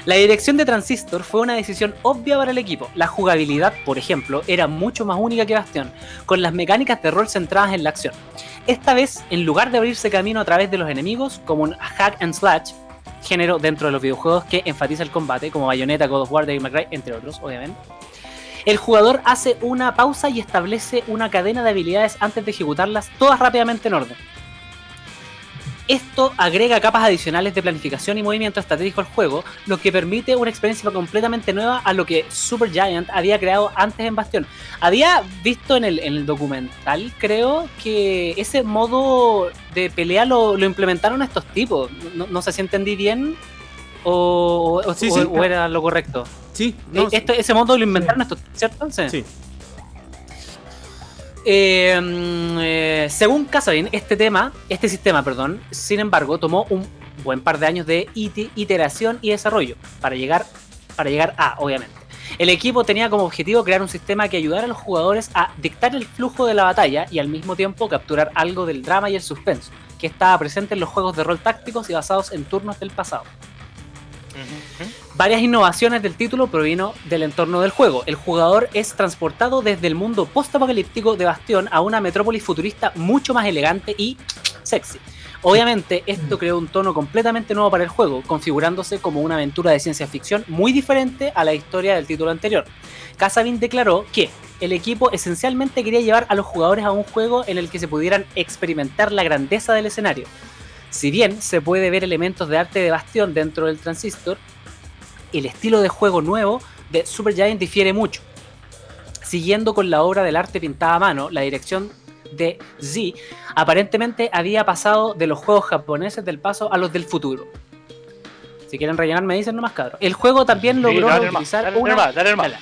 La dirección de Transistor fue una decisión obvia para el equipo. La jugabilidad, por ejemplo, era mucho más única que Bastion, con las mecánicas de rol centradas en la acción. Esta vez, en lugar de abrirse camino a través de los enemigos, como un hack and slash, género dentro de los videojuegos que enfatiza el combate, como Bayonetta, God of War, Devil May Cry, entre otros, obviamente. El jugador hace una pausa y establece una cadena de habilidades antes de ejecutarlas todas rápidamente en orden. Esto agrega capas adicionales de planificación y movimiento estratégico al juego, lo que permite una experiencia completamente nueva a lo que Supergiant había creado antes en Bastion. Había visto en el, en el documental, creo, que ese modo de pelea lo, lo implementaron estos tipos. No, no sé si entendí bien o, o- Sí, o- sí. o era lo correcto. Sí, no, Eh, esto- ese modo lo inventaron estos, ¿cierto? sí. Eh, eh, según Casabin, este tema, este sistema, perdón, sin embargo, tomó un buen par de años de iteración y desarrollo para llegar, para llegar a, obviamente. El equipo tenía como objetivo crear un sistema que ayudara a los jugadores a dictar el flujo de la batalla y al mismo tiempo capturar algo del drama y el suspenso, que estaba presente en los juegos de rol tácticos y basados en turnos del pasado. Varias innovaciones del título provino del entorno del juego. El jugador es transportado desde el mundo post-apocalíptico de Bastión a una metrópolis futurista mucho más elegante y sexy. Obviamente, esto creó un tono completamente nuevo para el juego, configurándose como una aventura de ciencia ficción muy diferente a la historia del título anterior. Casabin declaró que el equipo esencialmente quería llevar a los jugadores a un juego en el que se pudieran experimentar la grandeza del escenario. Si bien se puede ver elementos de arte de Bastión dentro del transistor, el estilo de juego nuevo de Supergiant difiere mucho. Siguiendo con la obra del arte pintada a mano, la dirección de Z aparentemente había pasado de los juegos japoneses del paso a los del futuro. Si quieren rellenar, me dicen nomás, cabrón. El juego también Sí, logró nomás, utilizar dale una... dale. Dale.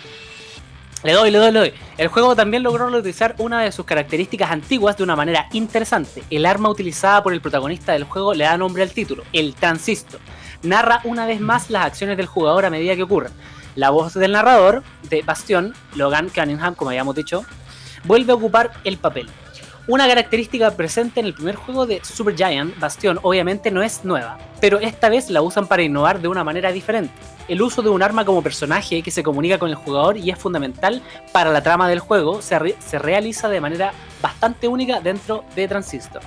Le doy, le doy, le doy. El juego también logró utilizar una de sus características antiguas de una manera interesante. El arma utilizada por el protagonista del juego le da nombre al título, el transistor. Narra una vez más las acciones del jugador a medida que ocurren. La voz del narrador, de Bastion, Logan Cunningham, como habíamos dicho, vuelve a ocupar el papel. Una característica presente en el primer juego de Supergiant, Bastion, obviamente no es nueva, pero esta vez la usan para innovar de una manera diferente. El uso de un arma como personaje que se comunica con el jugador y es fundamental para la trama del juego se realiza de manera bastante única dentro de Transistor.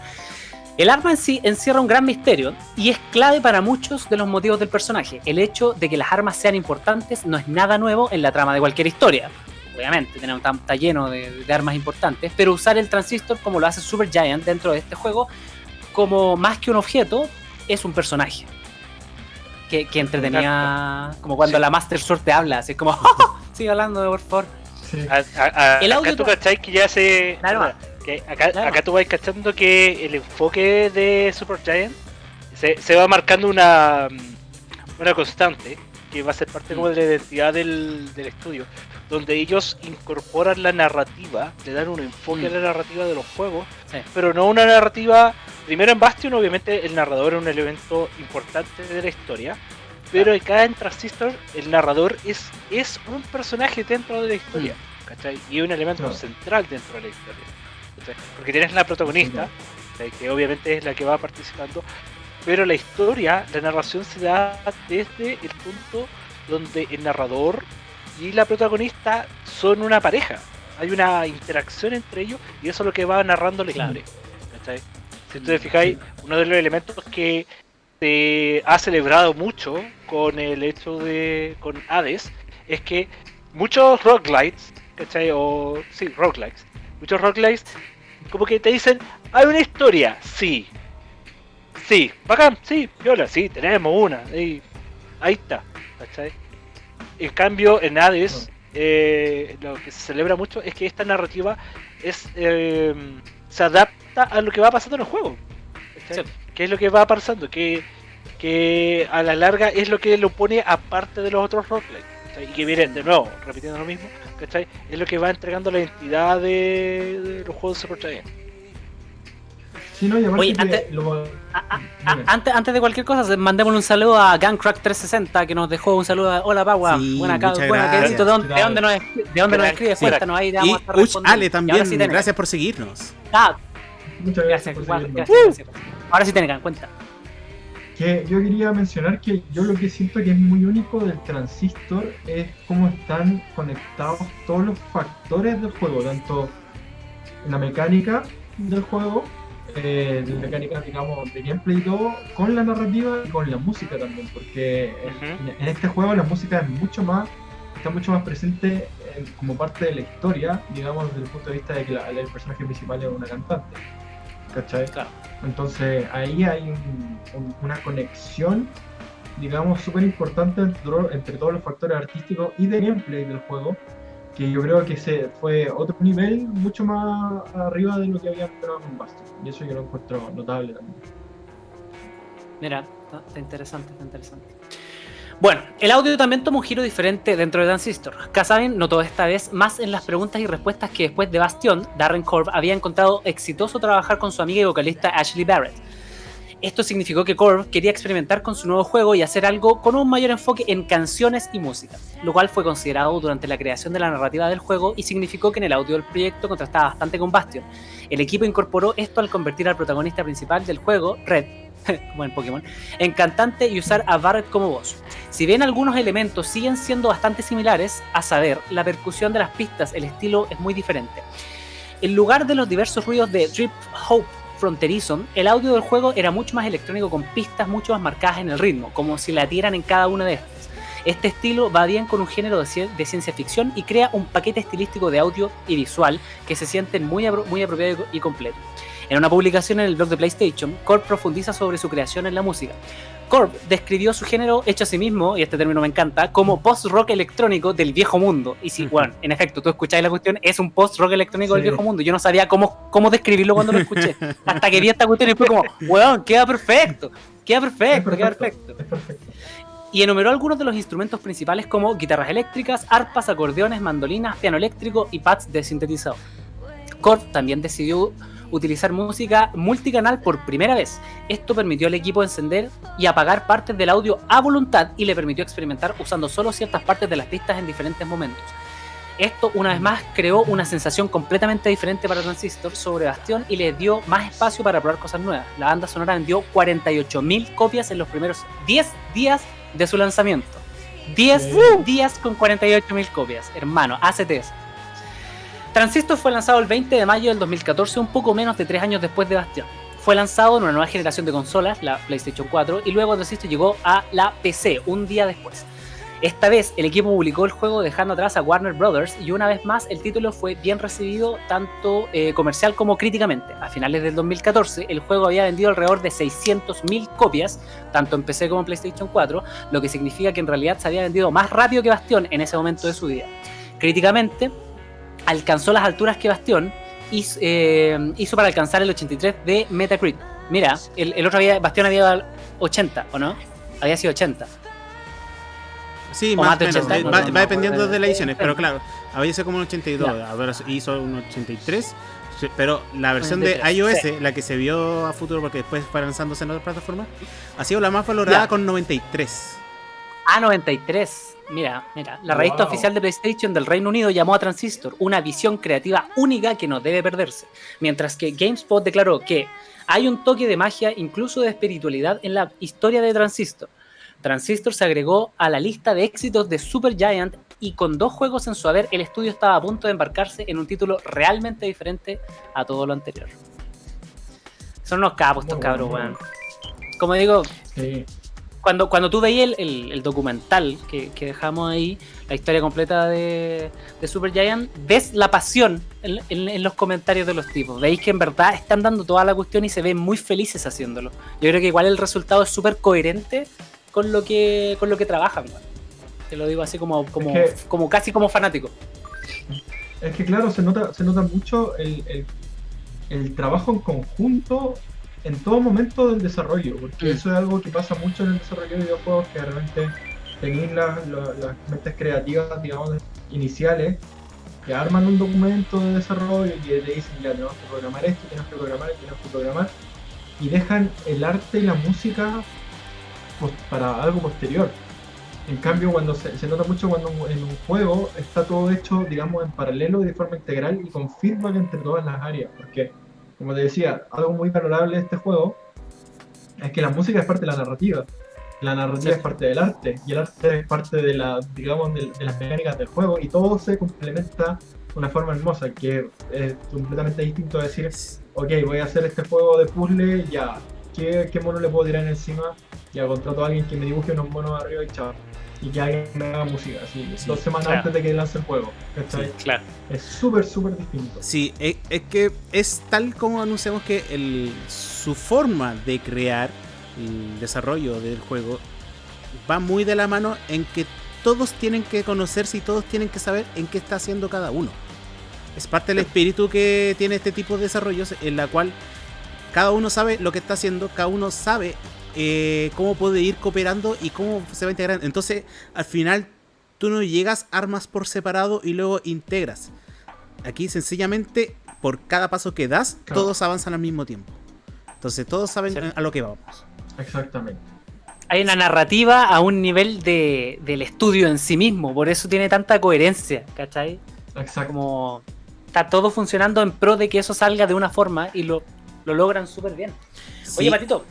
El arma en sí encierra un gran misterio y es clave para muchos de los motivos del personaje. El hecho de que las armas sean importantes no es nada nuevo en la trama de cualquier historia. Obviamente, tenemos, está, está lleno de, de armas importantes, pero usar el transistor como lo hace Supergiant dentro de este juego, como más que un objeto, es un personaje. Que, que entretenía, como cuando Sí. la Master Sword te habla, así como, (laughs) (laughs) sigue hablando, por favor. Sí. A- a- a- El audio acá tú tra- cachai que ya se. Claro. que acá, Claro. acá tú vas cachando que el enfoque de Supergiant se, se va marcando una, una constante que va a ser parte como de la identidad del, del estudio, donde ellos incorporan la narrativa, le dan un enfoque a Mm. la narrativa de los juegos, Sí. pero no una narrativa. Primero en Bastion, obviamente, el narrador es un elemento importante de la historia. Pero acá en Transistor, el narrador es, es un personaje dentro de la historia. ¿cachai? Y es un elemento central dentro de la historia. ¿cachai? Porque tienes la protagonista, que obviamente es la que va participando. Pero la historia, la narración se da desde el punto donde el narrador y la protagonista son una pareja. Hay una interacción entre ellos y eso es lo que va narrando la historia. Si ustedes fijáis, uno de los elementos que se ha celebrado mucho con el hecho de con Hades es que muchos roguelites, ¿cachai? O sí, roguelites, muchos roguelites como que te dicen, hay una historia, sí. Sí, bacán, sí, viola, sí, tenemos una, ahí, ahí está, ¿cachai? En cambio, en Hades, eh, lo que se celebra mucho es que esta narrativa es eh, se adapta a lo que va pasando en el juego. Sí. ¿Qué es lo que va pasando? Que, que a la larga es lo que lo pone aparte de los otros roguelike. ¿cachai? Y que miren, de nuevo, repitiendo lo mismo, ¿cachai? Es lo que va entregando la identidad de, de los juegos de Super Giant. Sí, no, y aparte Oye, que antes- lo- A- a- a- Dime. antes, antes de cualquier cosa, mandémosle un saludo a Gangcrack360 que nos dejó un saludo. a- Hola, Pagua. Sí, buena, buena, ¿de dónde, de dónde nos, de dónde nos escribes? Cuéntanos ahí. te Y vamos a estar Uch. Ale también, sí, gracias por seguirnos. Ah, muchas gracias, gracias por gracias, gracias. Ahora sí, Tenecan, cuenta. Que yo quería mencionar que yo lo que siento que es muy único del transistor es cómo están conectados todos los factores del juego, tanto la mecánica del juego, eh, de mecánica, digamos, de gameplay y todo, con la narrativa y con la música también, porque en, en este juego la música es mucho más, está mucho más presente en- como parte de la historia, digamos, desde el punto de vista de que la- el personaje principal es una cantante. ¿Cachai? Claro. Entonces ahí hay un- un- una conexión, digamos, súper importante entre todos los factores artísticos y de gameplay del juego, que yo creo que se fue otro nivel mucho más arriba de lo que había esperado con Bastion. Y eso yo lo encuentro notable también. Mira, está está interesante, está interesante. Bueno, el audio también toma un giro diferente dentro de Transistor. Kazamin notó esta vez más en las preguntas y respuestas que después de Bastion, Darren Korb había encontrado exitoso trabajar con su amiga y vocalista Ashley Barrett. Esto significó que Korb quería experimentar con su nuevo juego y hacer algo con un mayor enfoque en canciones y música, lo cual fue considerado durante la creación de la narrativa del juego y significó que en el audio del proyecto contrastaba bastante con Bastion. El equipo incorporó esto al convertir al protagonista principal del juego, Red, (laughs) como en Pokémon, en cantante y usar a Barrett como voz. Si bien algunos elementos siguen siendo bastante similares, a saber, la percusión de las pistas, el estilo es muy diferente. En lugar de los diversos ruidos de Trip Hope fronterizo, el audio del juego era mucho más electrónico con pistas mucho más marcadas en el ritmo, como si latieran en cada una de estas. Este estilo va bien con un género de, ci- de ciencia ficción y crea un paquete estilístico de audio y visual que se sienten muy, apro- muy apropiado y completo. En una publicación en el blog de PlayStation, Korb profundiza sobre su creación en la música. Korb describió su género hecho a sí mismo, y este término me encanta, como post-rock electrónico del viejo mundo. Y sí, Ujú. bueno, en efecto, tú escucháis la cuestión, es un post-rock electrónico del Sí. viejo mundo. Yo no sabía cómo, cómo describirlo cuando lo escuché. Hasta que vi esta cuestión y fue como, weón, queda perfecto, queda perfecto, queda perfecto. Y enumeró algunos de los instrumentos principales como guitarras eléctricas, arpas, acordeones, mandolinas, piano eléctrico y pads de sintetizador. Korg también decidió utilizar música multicanal por primera vez. Esto permitió al equipo encender y apagar partes del audio a voluntad y le permitió experimentar usando solo ciertas partes de las pistas en diferentes momentos. Esto, una vez más, creó una sensación completamente diferente para Transistor sobre Bastión y le dio más espacio para probar cosas nuevas. La banda sonora vendió 48.000 copias en los primeros 10 días de su lanzamiento. 10 Sí. días con 48.000 copias, hermano, ACTS. Transistor fue lanzado el 20 de mayo del 2014, un poco menos de 3 años después de Bastion. Fue lanzado en una nueva generación de consolas, la PlayStation 4, y luego Transistor llegó a la PC un día después. Esta vez el equipo publicó el juego dejando atrás a Warner Brothers y una vez más el título fue bien recibido tanto eh, comercial como críticamente. A finales del 2014 el juego había vendido alrededor de 600.000 copias, tanto en PC como en PlayStation 4, lo que significa que en realidad se había vendido más rápido que Bastion en ese momento de su vida. Críticamente, alcanzó las alturas que Bastion hizo, eh, hizo para alcanzar el 83 de Metacritic. Mira, el, el otro había, Bastion había dado 80, ¿o no? Había sido 80. Sí, más más de menos. 80, eh, no, va, no, va dependiendo no, de las ediciones, pero claro, había sido como un 82, ahora hizo un 83. sí, Pero la versión de 93, iOS, sí. la que se vio a futuro porque después fue lanzándose en otras plataformas, ha sido la más valorada con 93. A93. Mira, mira, la revista oficial de PlayStation del Reino Unido llamó a Transistor una visión creativa única que no debe perderse, mientras que GameSpot declaró que hay un toque de magia, incluso de espiritualidad, en la historia de Transistor. Transistor se agregó a la lista de éxitos de Supergiant y con dos juegos en su haber, el estudio estaba a punto de embarcarse en un título realmente diferente a todo lo anterior. Son unos capos estos Muy cabros, weón. Como digo, Sí. Cuando, cuando tú veías el, el- el documental que, que dejamos ahí, la historia completa de, de Supergiant, ves la pasión en, en- en los comentarios de los tipos. Veis que en verdad están dando toda la cuestión y se ven muy felices haciéndolo. Yo creo que igual el resultado es súper coherente con lo que con lo que trabajan. Te lo digo así como, como, Es que- como casi como fanático. Es que claro, se nota, se nota mucho el, el- el trabajo en conjunto en todo momento del desarrollo, porque Mm. eso es algo que pasa mucho en el desarrollo de videojuegos, que de repente tenéis las, la- las mentes creativas, digamos, iniciales, que arman un documento de desarrollo y que te dicen, ya tenemos que programar esto, tenemos que programar esto, tenemos que programar, y dejan el arte y la música para algo posterior. En cambio, cuando se, se nota mucho cuando en un juego está todo hecho, digamos, en paralelo y de forma integral y con feedback entre todas las áreas. Porque, como te decía, algo muy valorable de este juego es que la música es parte de la narrativa. La narrativa Sí. es parte del arte y el arte es parte de la, digamos, de, de las mecánicas del juego y todo se complementa de una forma hermosa que es completamente distinto a decir, ok, voy a hacer este juego de puzzle, ya, ¿qué, qué mono le puedo tirar encima? Ya contrato a alguien que me dibuje unos monos arriba y chao. Y que alguien me haga música, así, Sí, dos semanas claro. antes de que lance el juego. ¿cachai? Claro. Es súper, súper distinto. Sí, es, es que es tal como anunciamos que el, su forma de crear el desarrollo del juego va muy de la mano en que todos tienen que conocerse y todos tienen que saber en qué está haciendo cada uno. Es parte del espíritu que tiene este tipo de desarrollos en la cual cada uno sabe lo que está haciendo, cada uno sabe eh, cómo puede ir cooperando y cómo se va integrando. Entonces, al final, tú no llegas armas por separado y luego integras. Aquí sencillamente, por cada paso que das, Claro. todos avanzan al mismo tiempo. Entonces todos saben Sí. a lo que vamos. Exactamente. Hay una narrativa a un nivel de, del estudio en sí mismo, por eso tiene tanta coherencia, ¿cachai? Exacto. Como está todo funcionando en pro de que eso salga de una forma y lo, lo logran súper bien. Oye, Patito,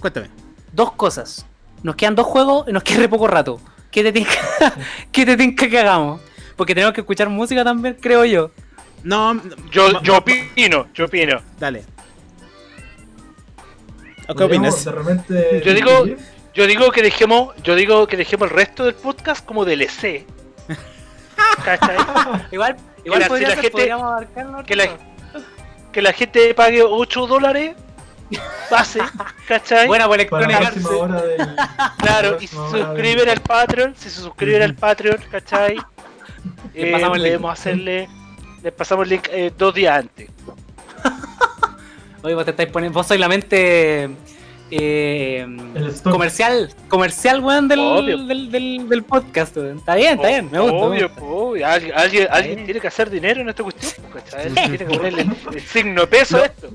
cuéntame. dos cosas. Nos quedan dos juegos y nos queda re poco rato. ¿Qué te tinca, (laughs) ¿Qué te tinca que hagamos? Porque tenemos que escuchar música también, creo yo. No, Yo, yo opino, yo opino. Dale. ¿O ¿Qué opinas? De repente. Yo digo-. Yo digo que dejemos, yo digo que dejemos el resto del podcast como DLC. (laughs) Igual, igual la- podría si la ser, gente- que la- Que la gente pague 8 dólares base, ¿cachai? Buena por del. (laughs) Claro, la y del- suscriben al Patreon, si se suscriben al Patreon, ¿cachai? (laughs) Le Eh, pasamos el link. podemos hacerle, les pasamos el link eh, dos días antes. (laughs) Oye, vos te estáis poniendo. Vos sois la mente. eh, comercial, comercial, weón, del, del, del, del podcast, weón. Está bien, está bien, me gusta. me Obvio, gusta. obvio. Alguien, alguien, tiene que hacer dinero en esta cuestión, ¿cachai? Tiene que ponerle el, signo de peso a esto.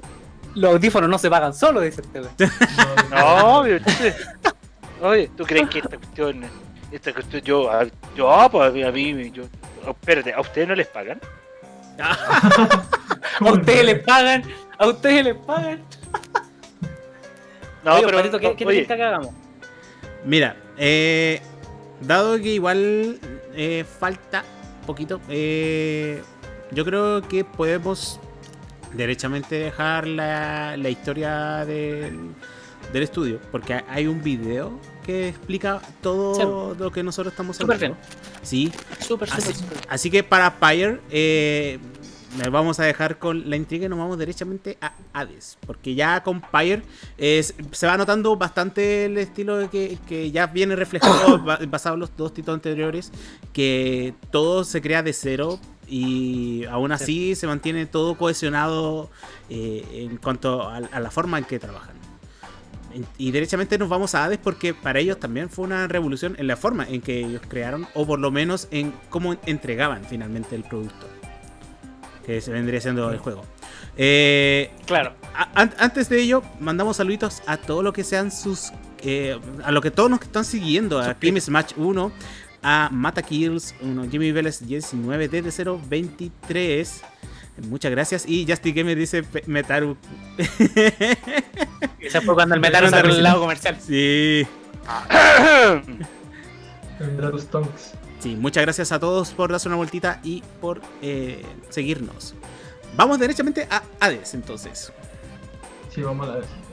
Los audífonos no se pagan solo, dice este weón. No, obvio. Oye, ¿tú crees que esta cuestión, esta cuestión, yo, a- yo, ah, pues a mí, yo, espérate, ¿a ustedes no les pagan? (laughs) A ¿Cómo ustedes les pagan, a ustedes les pagan. No, Oye, pero, Patito, ¿qué, qué te oye, gusta que hagamos? Mira, eh, dado que igual eh, falta poquito, eh, yo creo que podemos derechamente dejar la, la historia del, del estudio, porque hay un video que explica todo lo que nosotros estamos Súper hablando. Sí, Súper, súper, Así, súper. así que para Pyre, eh, nos vamos a dejar con la intriga y nos vamos derechamente a Hades. Porque ya con Pyre se va notando bastante el estilo que, que ya viene reflejado (coughs) ba- basado en los dos títulos anteriores. Que todo se crea de cero y aún así se mantiene todo cohesionado eh, en cuanto a, a la forma en que trabajan. Y derechamente nos vamos a Hades porque para ellos también fue una revolución en la forma en que ellos crearon, o por lo menos en cómo entregaban finalmente el producto. Que se vendría siendo el juego. Eh, Claro. a- antes de ello, mandamos saluditos a todo lo que sean sus. eh, a lo que todos nos están siguiendo. A Kim Smash 1, a Mata Kills 1, Jimmy Vélez 19, DD 023. Muchas gracias. Y Justy Gamer dice Metaru. (laughs) Ese fue cuando el Me metal dieron salió del lado comercial. Sí. Sí, muchas gracias a todos por darse una vueltita y por eh, seguirnos. Vamos derechamente a Hades entonces. Sí, vamos a vez.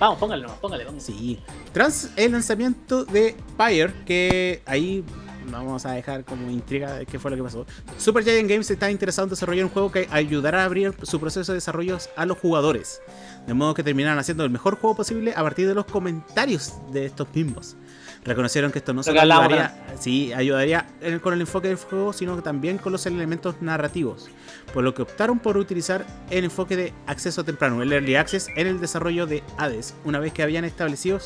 Vamos, póngale, nomás, póngale, póngale. Sí. Tras el lanzamiento de Pyre, que ahí vamos a dejar como intriga de qué fue lo que pasó. Super Giant Games está interesado en desarrollar un juego que ayudará a abrir su proceso de desarrollo a los jugadores. De modo que terminarán haciendo el mejor juego posible a partir de los comentarios de estos mismos. Reconocieron que esto no Lo solo ayudaría, sí, ayudaría con el enfoque del juego, sino también con los elementos narrativos, por lo que optaron por utilizar el enfoque de acceso temprano, el Early Access, en el desarrollo de Hades, una vez que habían establecido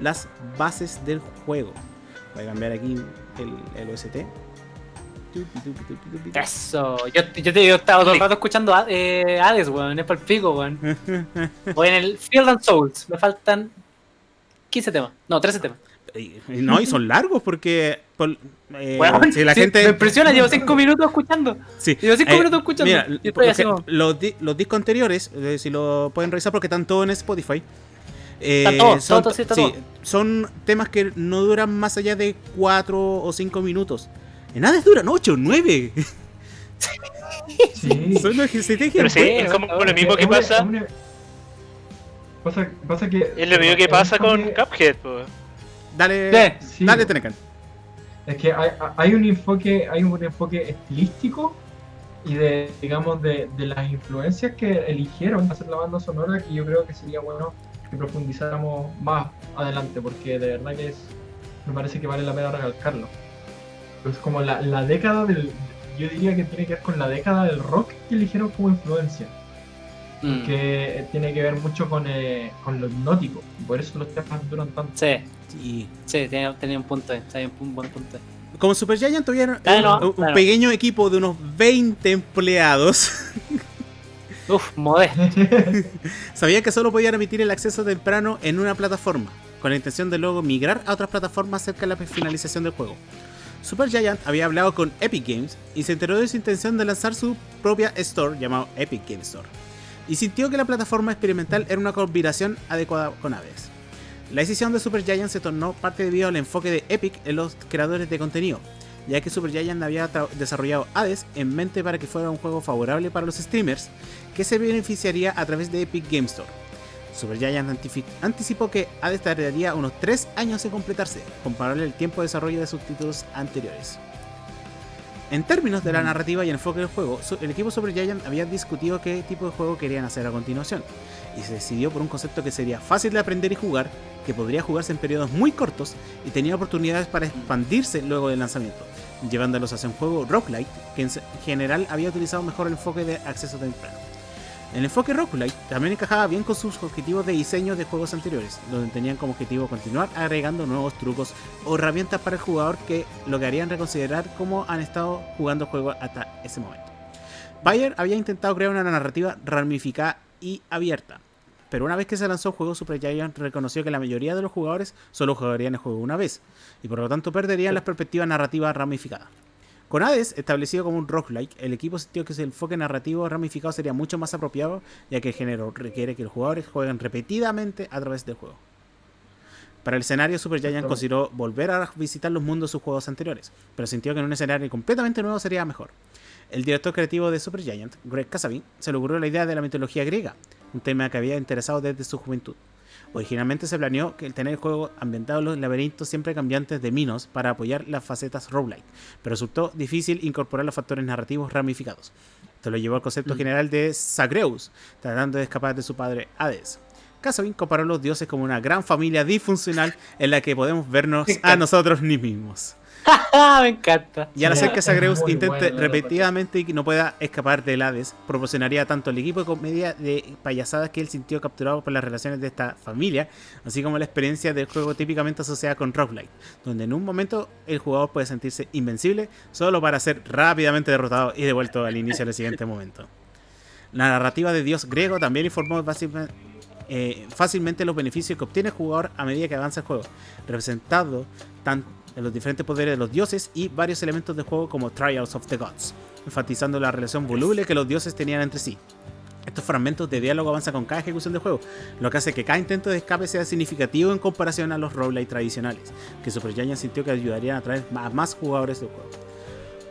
las bases del juego. Voy a cambiar aquí el, el OST. Eso. Yo, yo te yo estaba todo el rato escuchando a- eh, Hades, weón. Es para el pico, weón. (laughs) Voy en el Field and Souls. Me faltan 15 temas. No, 13 temas. Y- y No, y son (laughs) largos porque por- eh, si la sí, gente Me impresiona, llevo 5 (laughs) minutos escuchando. Sí. Llevo 5 Eh, minutos escuchando. Mira, los, di- los discos anteriores, eh, si lo pueden revisar porque están todos en Spotify. eh, Está todo, son, todo, sí, está sí, todo. son temas que no duran más allá de 4 o 5 minutos. En Hades duran 8 o 9. Sí. (laughs) son una estrategia Pero sí, es como lo mismo que pasa. Pasa, pasa que. Es lo mismo que pasa con Cuphead, po. Dale, Sí. dale, Tenecan. Es que hay, hay un enfoque, hay un enfoque estilístico y de, digamos, de, de las influencias que eligieron hacer la banda sonora que yo creo que sería bueno que profundizáramos más adelante, porque de verdad que es, me parece que vale la pena recalcarlo. Es como la, la década del, yo diría que tiene que ver con la década del rock que eligieron como influencia, Mm, que tiene que ver mucho con, eh, con lo hipnótico, y por eso los temas duran tanto. Sí, Sí. sí, tenía, tenía un punto ahí. Tenía un buen punto ahí. Como Super Giant tuvieron Claro, un, un claro. pequeño equipo de unos 20 empleados. (laughs) Uf, modesto. (laughs) Sabían que solo podían emitir el acceso temprano en una plataforma, con la intención de luego migrar a otras plataformas cerca de la finalización del juego. Supergiant había hablado con Epic Games y se enteró de su intención de lanzar su propia store llamado Epic Game Store, y sintió que la plataforma experimental era una combinación adecuada con Hades. La decisión de Supergiant se tornó parte debido al enfoque de Epic en los creadores de contenido, ya que Supergiant había desarrollado Hades en mente para que fuera un juego favorable para los streamers, que se beneficiaría a través de Epic Game Store. Supergiant anticipó que Hades tardaría unos 3 años en completarse, comparable al tiempo de desarrollo de sus títulos anteriores. En términos de la narrativa y enfoque del juego, el equipo Supergiant había discutido qué tipo de juego querían hacer a continuación, y se decidió por un concepto que sería fácil de aprender y jugar, que podría jugarse en periodos muy cortos y tenía oportunidades para expandirse luego del lanzamiento, llevándolos hacia un juego roguelite que en general había utilizado mejor el enfoque de acceso temprano. El enfoque roguelite también encajaba bien con sus objetivos de diseño de juegos anteriores, donde tenían como objetivo continuar agregando nuevos trucos o herramientas para el jugador que lo que harían reconsiderar cómo han estado jugando el juego hasta ese momento. Bayer había intentado crear una narrativa ramificada y abierta, pero una vez que se lanzó el juego, Supergiant reconoció que la mayoría de los jugadores solo jugarían el juego una vez, y por lo tanto perderían las perspectivas narrativas ramificadas. Con Hades, establecido como un roguelike, el equipo sintió que ese enfoque narrativo ramificado sería mucho más apropiado, ya que el género requiere que los jugadores jueguen repetidamente a través del juego. Para el escenario, Supergiant Exacto. consideró volver a visitar los mundos de sus juegos anteriores, pero sintió que en un escenario completamente nuevo sería mejor. El director creativo de Supergiant, Greg Casavin, se le ocurrió la idea de la mitología griega, un tema que había interesado desde su juventud. Originalmente se planeó que el tener el juego ambientado en los laberintos siempre cambiantes de Minos para apoyar las facetas roguelike, pero resultó difícil incorporar los factores narrativos ramificados. Esto lo llevó al concepto Mm. general de Zagreus, tratando de escapar de su padre Hades. Casavin comparó a los dioses como una gran familia disfuncional en la que podemos vernos (laughs) a nosotros mismos. (laughs) Me encanta. Y al hacer que Zagreus intente bueno, repetidamente y que no pueda escapar del Hades, proporcionaría tanto el equipo de comedia de payasadas que él sintió capturado por las relaciones de esta familia, así como la experiencia del juego típicamente asociada con roguelite, donde en un momento el jugador puede sentirse invencible solo para ser rápidamente derrotado y devuelto al inicio del siguiente (laughs) momento. La narrativa de dios griego también informó básicamente, eh, fácilmente los beneficios que obtiene el jugador a medida que avanza el juego, representado tanto en los diferentes poderes de los dioses y varios elementos de juego como Trials of the Gods, enfatizando la relación voluble que los dioses tenían entre sí. Estos fragmentos de diálogo avanzan con cada ejecución del juego, lo que hace que cada intento de escape sea significativo en comparación a los roguelite tradicionales, que Supergiant sintió que ayudarían a atraer a más jugadores del juego.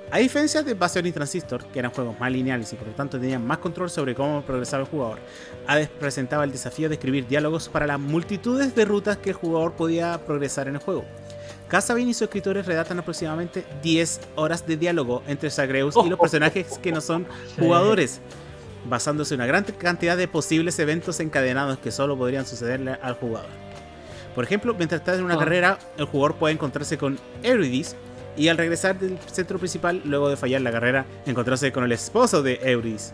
A diferencia de Bastion y Transistor, que eran juegos más lineales y por lo tanto tenían más control sobre cómo progresaba el jugador, Hades presentaba el desafío de escribir diálogos para las multitudes de rutas que el jugador podía progresar en el juego. Casabin y sus escritores redactan aproximadamente 10 horas de diálogo entre Zagreus y los (laughs) personajes que no son jugadores, basándose en una gran cantidad de posibles eventos encadenados que solo podrían sucederle al jugador. Por ejemplo, mientras está en una Ah. carrera, el jugador puede encontrarse con Eurydice y al regresar del centro principal, luego de fallar la carrera, encontrarse con el esposo de Eurydice.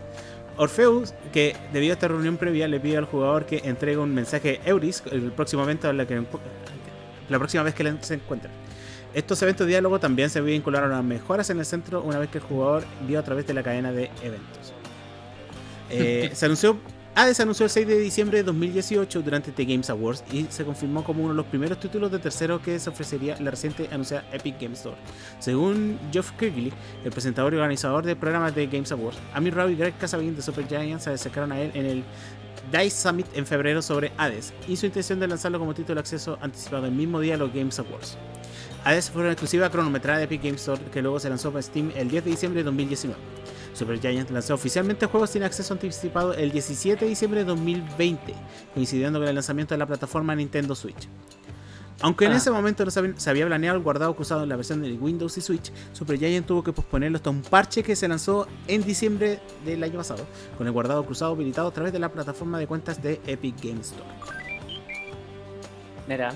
Orpheus, que debido a esta reunión previa, le pide al jugador que entregue un mensaje a Eurydice el próximo evento en la, que, la próxima vez que se encuentren. Estos eventos de diálogo también se vincularon a mejoras en el centro una vez que el jugador vio a través de la cadena de eventos. Eh, (laughs) se anunció, Hades anunció el 6 de diciembre de 2018 durante The Games Awards y se confirmó como uno de los primeros títulos de tercero que se ofrecería en la reciente anunciada Epic Games Store. Según Geoff Keighley, el presentador y organizador del programa de Games Awards, Amir Rao y Greg Casabin de Super Giants se acercaron a él en el DICE Summit en febrero sobre Hades y su intención de lanzarlo como título de acceso anticipado el mismo día a los Games Awards. Hades fue una exclusiva cronometrada de Epic Games Store que luego se lanzó para Steam el 10 de diciembre de 2019. Supergiant lanzó oficialmente el juego sin acceso anticipado el 17 de diciembre de 2020, coincidiendo con el lanzamiento de la plataforma Nintendo Switch. Aunque en Ah. ese momento no se había, planeado el guardado cruzado en la versión de Windows y Switch, Supergiant tuvo que posponerlo hasta un parche que se lanzó en diciembre del año pasado, con el guardado cruzado habilitado a través de la plataforma de cuentas de Epic Games Store. Mira.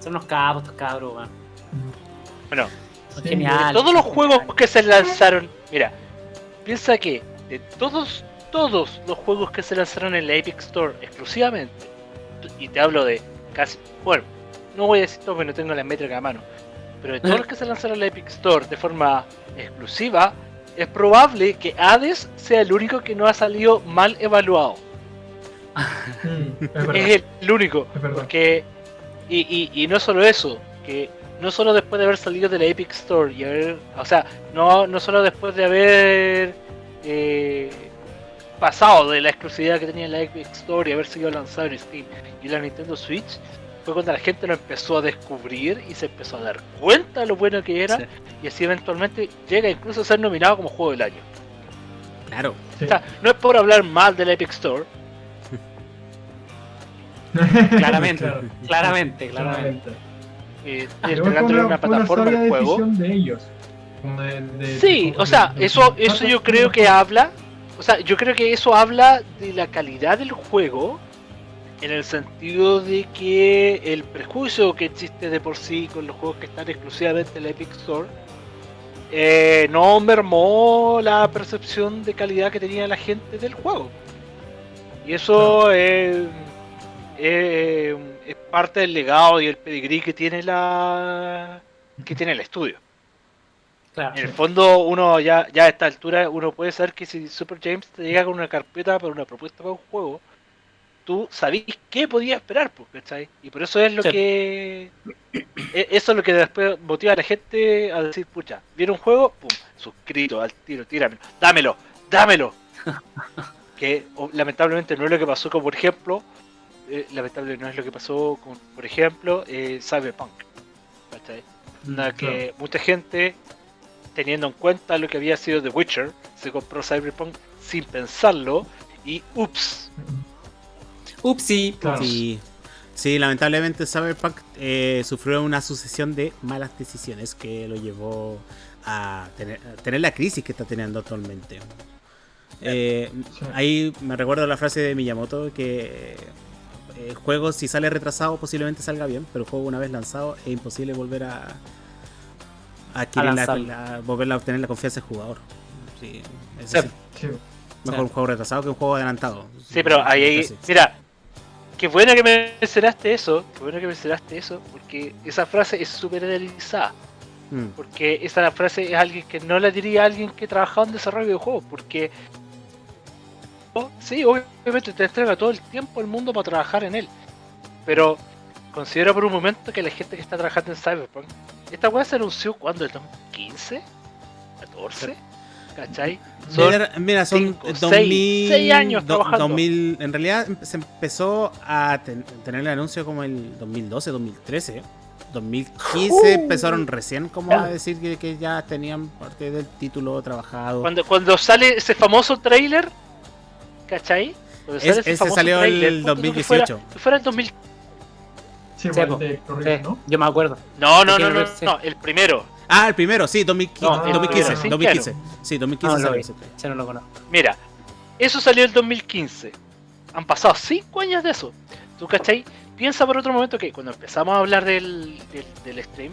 Son unos cabos estos cabros, weón. Bueno, de todos los juegos que se lanzaron, mira, piensa que de todos, todos los juegos que se lanzaron en la Epic Store exclusivamente, y te hablo de casi, bueno, no voy a decir todo porque no tengo la métrica a mano, pero de todos los que se lanzaron en la Epic Store de forma exclusiva, es probable que Hades sea el único que no ha salido mal evaluado. Mm, es (laughs) el único. Es. Porque, y, y, y no solo eso, que no solo después de haber salido de la Epic Store y haber, o sea, no, no solo después de haber eh, pasado de la exclusividad que tenía la Epic Store y haber sido lanzado en Steam y la Nintendo Switch, fue cuando la gente lo empezó a descubrir y se empezó a dar cuenta de lo bueno que era Sí. y así eventualmente llega incluso a ser nominado como juego del año. Claro, Sí. O sea, no es por hablar mal de la Epic Store, (laughs) Claramente, Claro. claramente, claramente. Claramente. eh, fue entregándole una plataforma al juego. de ellos. como de- de- Sí, de- o sea, de- eso, de- eso yo creo que habla, o sea, yo creo que eso habla de la calidad del juego, en el sentido de que el prejuicio que existe de por sí con los juegos que están exclusivamente en la Epic Store, eh, no mermó la percepción de calidad que tenía la gente del juego. Y eso es, es- es parte del legado y el pedigrí que tiene la que tiene el estudio. Claro. En el fondo, uno ya, ya a esta altura, uno puede saber que si Super James te llega con una carpeta para una propuesta para un juego, tú sabís qué podías esperar, pues, ¿cachai? Y por eso es lo Sí. que. e- Eso es lo que después motiva a la gente a decir, pucha, viene un juego, pum, suscrito al tiro, tíramelo, dámelo, dámelo. (laughs) que o- lamentablemente no es lo que pasó con, por ejemplo, eh, lamentable no es lo que pasó con, por ejemplo, eh, Cyberpunk. ¿cachai? Onda que mucha gente, teniendo en cuenta lo que había sido The Witcher, se compró Cyberpunk sin pensarlo y ups. Upsi. Claro. Sí, sí, lamentablemente Cyberpunk eh, sufrió una sucesión de malas decisiones que lo llevó a tener, a tener la crisis que está teniendo actualmente. Eh, Sí. ahí me recuerdo la frase de Miyamoto que eh, el juego si sale retrasado posiblemente salga bien, pero el juego una vez lanzado es imposible volver a, a adquirir A la, volver a obtener la confianza del jugador. Sí, es Sí. así. Sí. Mejor un juego retrasado que un juego adelantado. Sí, pero ahí, mira, qué bueno que mencionaste eso, qué bueno que mencionaste eso, porque esa frase es súper idealizada. Mm. Porque esa frase es alguien que no la diría a alguien que trabajaba en desarrollo de juegos, porque sí, obviamente te entrega todo el tiempo el mundo para trabajar en él. Pero considera por un momento que la gente que está trabajando en Cyberpunk, esta weá se anunció cuando, ¿el 2015? ¿14? ¿Cachai? Son- Mira, mira, son cinco, 2000, seis- seis años do- trabajando. 2000 en realidad se empezó a ten- tener el anuncio como el 2012, 2013. 2015 empezaron recién como a decir que, que ya tenían parte del título trabajado. Cuando, cuando sale ese famoso trailer, ¿cachai? Cuando Es- ese famoso salió el tráiler, ponte tú que fuera- 2018. Que fuera el 2000. Sí, Sí, po. de Sí, ¿no? yo me acuerdo. No, no, no, no, no, el primero. Ah, el primero, sí, 2015. No, el 2015, primero, sí, 2015. Sí, 2015 No, lo salió. Yo no lo conozco. Mira, eso salió el 2015. Han pasado 5 años de eso. ¿Tú cachai? piensa por otro momento que cuando empezamos a hablar del, del, del stream,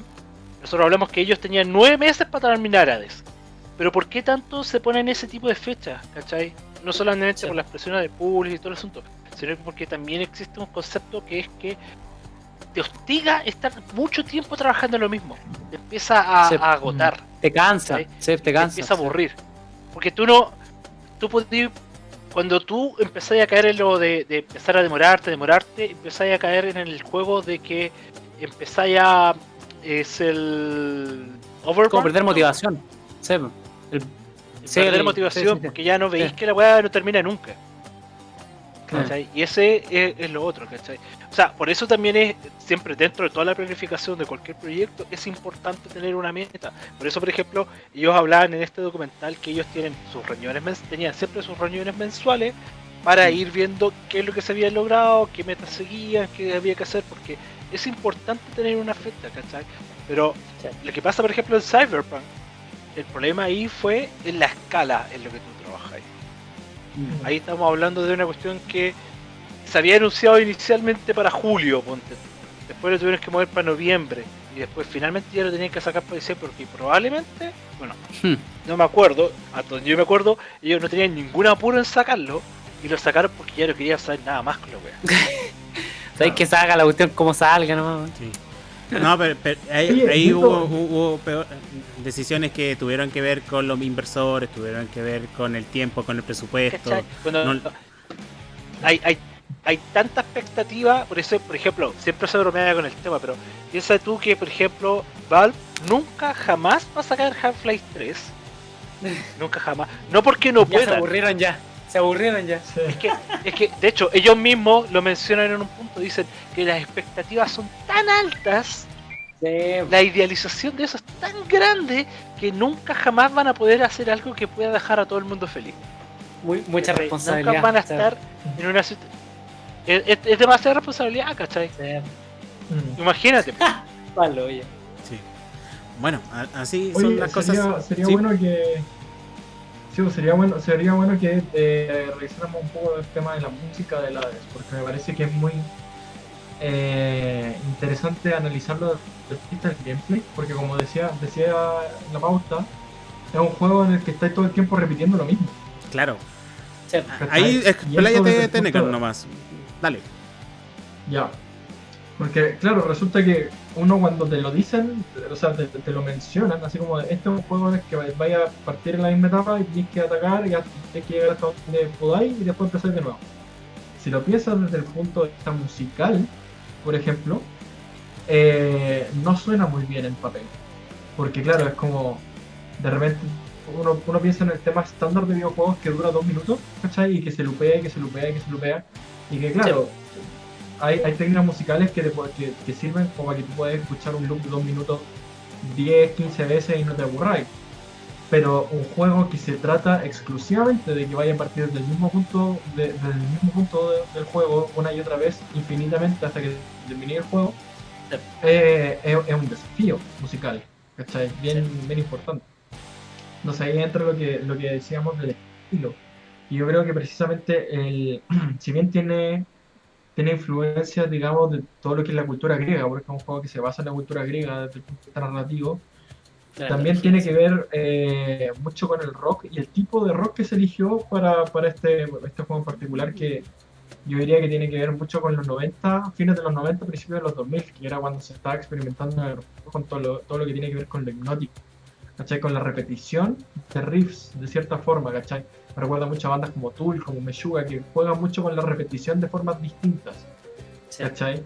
nosotros hablamos que ellos tenían nueve meses para terminar Hades. Pero ¿por qué tanto se ponen ese tipo de fechas? ¿Cachai? No solamente Sí. por las presiones de público y todo el asunto, sino porque también existe un concepto que es que te hostiga estar mucho tiempo trabajando en lo mismo. Te empieza a, agotar, Te cansa, Sí. sí, te te cansa. empieza a aburrir. Porque tú no. Tú podías. Cuando tú empezás a caer en lo de, de empezar a demorarte, demorarte, empezás a caer en el juego de que empezás a. Es el. Overburn, Como perder ¿no? motivación. Sí, el- perder motivación porque ya no veis que la weá no termina nunca. ¿Cachai? Y ese es, es lo otro, ¿cachai? O sea, por eso también es siempre dentro de toda la planificación de cualquier proyecto es importante tener una meta. Por eso, por ejemplo, ellos hablaban en este documental que ellos tienen sus reuniones tenían siempre sus reuniones mensuales para ir viendo qué es lo que se había logrado, qué metas seguían, qué había que hacer, porque es importante tener una fecha, ¿cachai? Pero Sí. lo que pasa, por ejemplo, en Cyberpunk, el problema ahí fue en la escala en lo que tú trabajas. Ahí estamos hablando de una cuestión que se había anunciado inicialmente para julio, ponte. Después lo tuvieron que mover para noviembre. Y después finalmente ya lo tenían que sacar para diciembre porque probablemente, bueno, Hmm. no me acuerdo, hasta donde yo me acuerdo, ellos no tenían ningún apuro en sacarlo. Y lo sacaron porque ya no querían saber nada más con la wea. (laughs) Sabéis que salga la cuestión como salga, ¿no? Sí. No, pero, pero ahí, hubo, hubo peor- decisiones que tuvieron que ver con los inversores, tuvieron que ver con el tiempo, con el presupuesto. ¿Cachai? Cuando No- hay, hay, hay tanta expectativa, por eso, por ejemplo, siempre se bromea con el tema, pero piensa tú que, por ejemplo, Valve nunca jamás va a sacar Half-Life 3. (laughs) nunca jamás. No porque no Ya se puedan. aburrieron ya. Se aburrieron ya. Sí. Es que, es que, de hecho, ellos mismos lo mencionan en un punto. Dicen que las expectativas son tan altas, Sí, la idealización de eso es tan grande, que nunca jamás van a poder hacer algo que pueda dejar a todo el mundo feliz. muy, mucha responsabilidad. Nunca van a sí. estar en una situación. Es, es- es demasiada responsabilidad, ¿cachai? Sí. Mm. Imagínate. (laughs) Palo, oye. Sí. Bueno, así son las sería, cosas. sería Sí. bueno que. Sí, pues, sería bueno, sería bueno que eh, revisáramos un poco el tema de la música de Hades, porque me parece que es muy eh, interesante analizarlo desde el gameplay, porque como decía, decía en la pauta, es un juego en el que estáis todo el tiempo repitiendo lo mismo. Claro. Ahí expláyate, Tenecan, nomás. Dale. Ya. Porque, claro, resulta que uno cuando te lo dicen, o sea, te, lo mencionan, así como este es un juego en el que vaya a partir en la misma etapa y tienes que atacar y tienes que llegar hasta donde podáis y después empezar de nuevo. Si lo piensas desde el punto de vista musical, por ejemplo, eh, no suena muy bien en papel. Porque, claro, es como de repente uno, uno piensa en el tema estándar de videojuegos que dura dos minutos, ¿cachai? Y que se lupea, y que se lupea, y que se lupea. Y que, claro, hay, hay técnicas musicales que, te, que, que sirven como para que tú puedas escuchar un loop de dos minutos 10, 15 veces y no te aburráis. Pero un juego que se trata exclusivamente de que vaya a partir del mismo punto, de- desde el mismo punto de- del juego una y otra vez, infinitamente hasta que termine el juego, Sí. eh, es, es un desafío musical, ¿cachai? Bien, bien importante. Entonces ahí entra lo que, lo que decíamos del estilo. Y yo creo que precisamente, el, (clears throat) si bien tiene, tiene influencias, digamos, de todo lo que es la cultura griega, porque es un juego que se basa en la cultura griega desde el punto de vista narrativo, también tiene que ver eh, mucho con el rock y el tipo de rock que se eligió para, para este, este juego en particular, que yo diría que tiene que ver mucho con los 90, fines de los 90, principios de los 2000, que era cuando se estaba experimentando con todo lo, todo lo que tiene que ver con lo hipnótico, ¿cachai? Con la repetición de riffs, de cierta forma, ¿cachai? Me recuerda mucho a bandas como Tool, como Meshuga, que juegan mucho con la repetición de formas distintas. Sí. ¿cachai?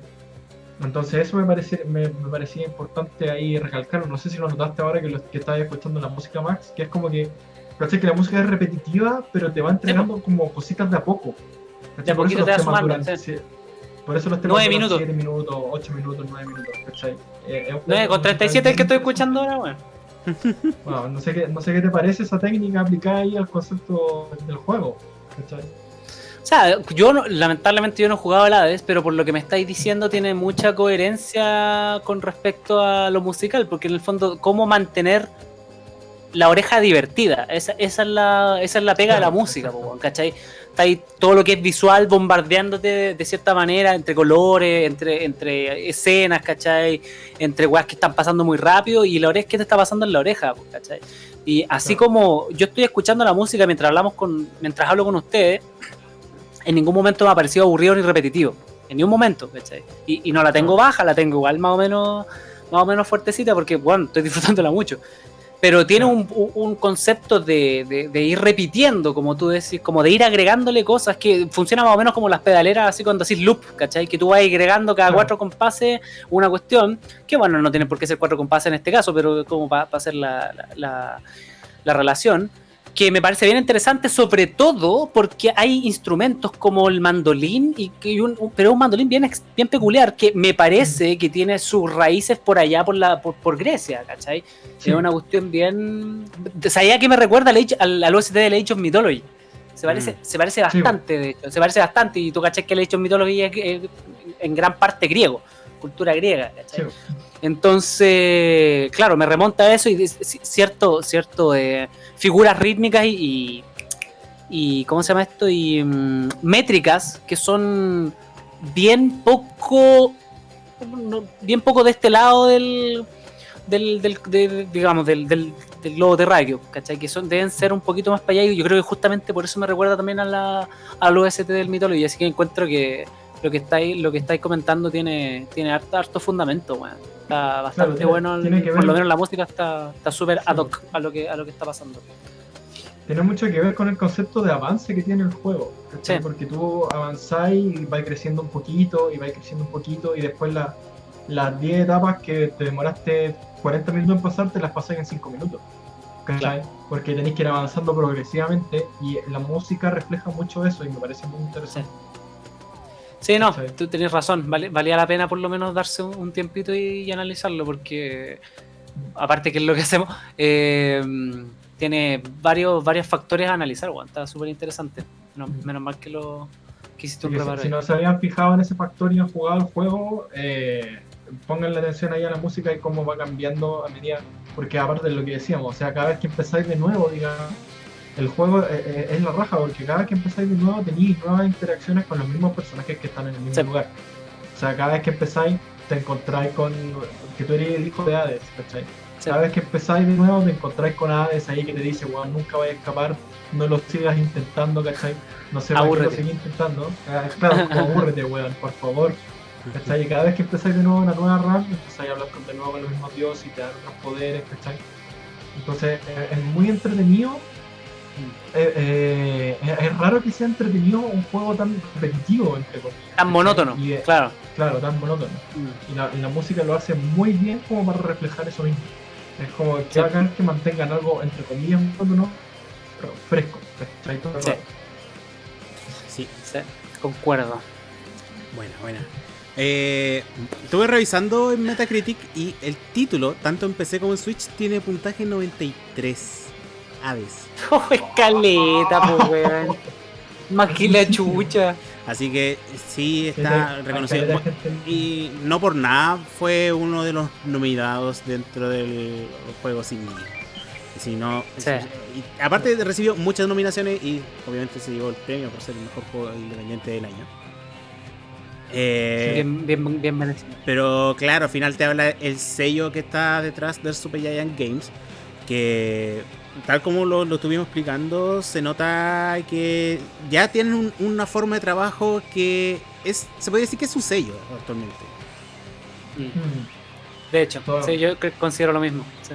Entonces eso me, parece, me, me parecía importante ahí recalcarlo. No sé si lo notaste ahora que, lo, que estabas escuchando la música Max, que es como que, ¿cachai? Que la música es repetitiva, pero te va entregando como cositas de a poco. De a poquito los te va temas duran sí. Por eso los temas Nueve duran minutos. 7 minutos, 8 minutos, 9 minutos, ¿cachai? Eh, es un 9 juego con 37 el que estoy escuchando ahora, weón. (laughs) No sé, qué, no sé qué te parece esa técnica aplicada ahí al concepto del juego, ¿cachai? O sea, yo no- lamentablemente yo no he jugado al Hades, pero por lo que me estáis diciendo tiene mucha coherencia con respecto a lo musical, porque en el fondo, cómo mantener la oreja divertida, esa, esa es, la, esa es la pega de la música, ¿cachai? Todo lo que es visual bombardeándote de, de cierta manera, entre colores, entre, entre escenas, ¿cachai? Entre weas que están pasando muy rápido y la oreja que te está pasando en la oreja, pues, ¿cachai? Y así como yo estoy escuchando la música mientras hablamos con, mientras hablo con ustedes, en ningún momento me ha parecido aburrido ni repetitivo. En ningún momento, ¿cachai? Y, y no la tengo baja, la tengo igual más o menos, más o menos fuertecita porque, bueno, estoy (laughs) disfrutándola mucho. Pero tiene un, un- concepto de, de- de ir repitiendo, como tú decís, como de ir agregándole cosas que funciona más o menos como las pedaleras, así cuando decís loop, ¿cachai? Que tú vas agregando cada cuatro compases una cuestión, que bueno, no tiene por qué ser cuatro compases en este caso, pero como para hacer la, la- la- la relación, que me parece bien interesante, sobre todo porque hay instrumentos como el mandolín, y que un, un- pero un mandolín bien, peculiar, que me parece que tiene sus raíces por allá, por, la, por, por Grecia, ¿cachai? Sí. Es una cuestión bien... ¿Sabía que me recuerda al, al, OST del Age of Mythology? Se parece, Mm. se parece bastante, de hecho. Se parece bastante. Y tú cachai que el Age of Mythology es, eh, en gran parte griego. Cultura griega, ¿cachai? Sí. Entonces, claro, me remonta a eso y cierto, cierto, eh, figuras rítmicas y, y, ¿cómo se llama esto? Y mm, métricas que son bien poco, bien poco de este lado del, del, del- de- digamos, del, del, del globo terráqueo, ¿cachai? Que son, deben ser un poquito más para allá y yo creo que justamente por eso me recuerda también a la, al OST del Mythology, así que encuentro que lo que estáis, lo que estáis comentando tiene, tiene harto, harto fundamento, weón. Está bastante tiene- bueno, tiene por ver- lo menos la música está súper ad hoc a lo que a lo que está pasando. Tiene mucho que ver con el concepto de avance que tiene el juego. Porque tú avanzáis y vais creciendo un poquito, y vais creciendo un poquito, y después la- las 10 etapas que te demoraste 40 minutos en pasar, te las pasáis en 5 minutos. ¿cachai? Porque tenéis que ir avanzando progresivamente, y la música refleja mucho eso, y me parece muy interesante. Sí, no, ¿Cachai? tú tenés razón. vale- valía la pena por lo menos darse un, un tiempito y, y analizarlo, porque aparte que es lo que hacemos, eh, tiene varios, varios factores a analizar, weón. Está súper interesante. No- menos mal que lo que hiciste un si, preparo. si ahí. no se habían fijado en ese factor y han jugado el juego, eh, pongan la atención ahí a la música y cómo va cambiando a medida. Porque aparte de lo que decíamos, o sea, cada vez que empezáis de nuevo, digamos, el juego eh, eh, es la raja, porque cada vez que empezáis de nuevo tenéis nuevas interacciones con los mismos personajes que están en el mismo Sí. lugar. O sea, cada vez que empezáis te encontráis con que tú eres el hijo de Hades, ¿cachai? Sí. Cada vez que empezáis de nuevo te encontráis con Hades ahí que te dice, weón, nunca vayas a escapar, no lo sigas intentando, ¿cachai? No lo Abúrrete. seguís intentando. Ah, Claro, como (laughs) abúrrete, weón, por favor. ¿Cachai? Y cada vez que empezáis de nuevo una nueva run, empezáis a hablar con, de nuevo con los mismos dioses y te dan otros poderes, ¿cachai? Entonces eh, es muy entretenido. Eh, eh, es- raro que sea entretenido un juego tan repetitivo, entre comillas. Tan monótono, Y, eh, claro. Claro, tan monótono. Mm. Y la, y la música lo hace muy bien como para reflejar eso mismo. Es como que Sí. bacán que mantengan algo, entre comillas, monótono, pero fresco. Sí, Sí, concuerdo. buena, buena. Eh, estuve revisando en Metacritic y el título, tanto en PC como en Switch, tiene puntaje 93. Aves. (laughs) Oh, escaleta, pues, (laughs) weón. Más que la chucha. Así que sí está sí, reconocido. Y no por nada fue uno de los nominados dentro del juego indie. Si no, Sí. y aparte recibió muchas nominaciones y obviamente se llevó el premio por ser el mejor juego independiente del año. Eh, Bien, bien, bien merecido. pero claro, al final te habla el sello que está detrás del Super Giant Games. Que tal como lo, lo estuvimos explicando, se nota que ya tienen un- una forma de trabajo que es, se puede decir que es su sello actualmente. Mm. De hecho, sí, yo considero lo mismo. sí.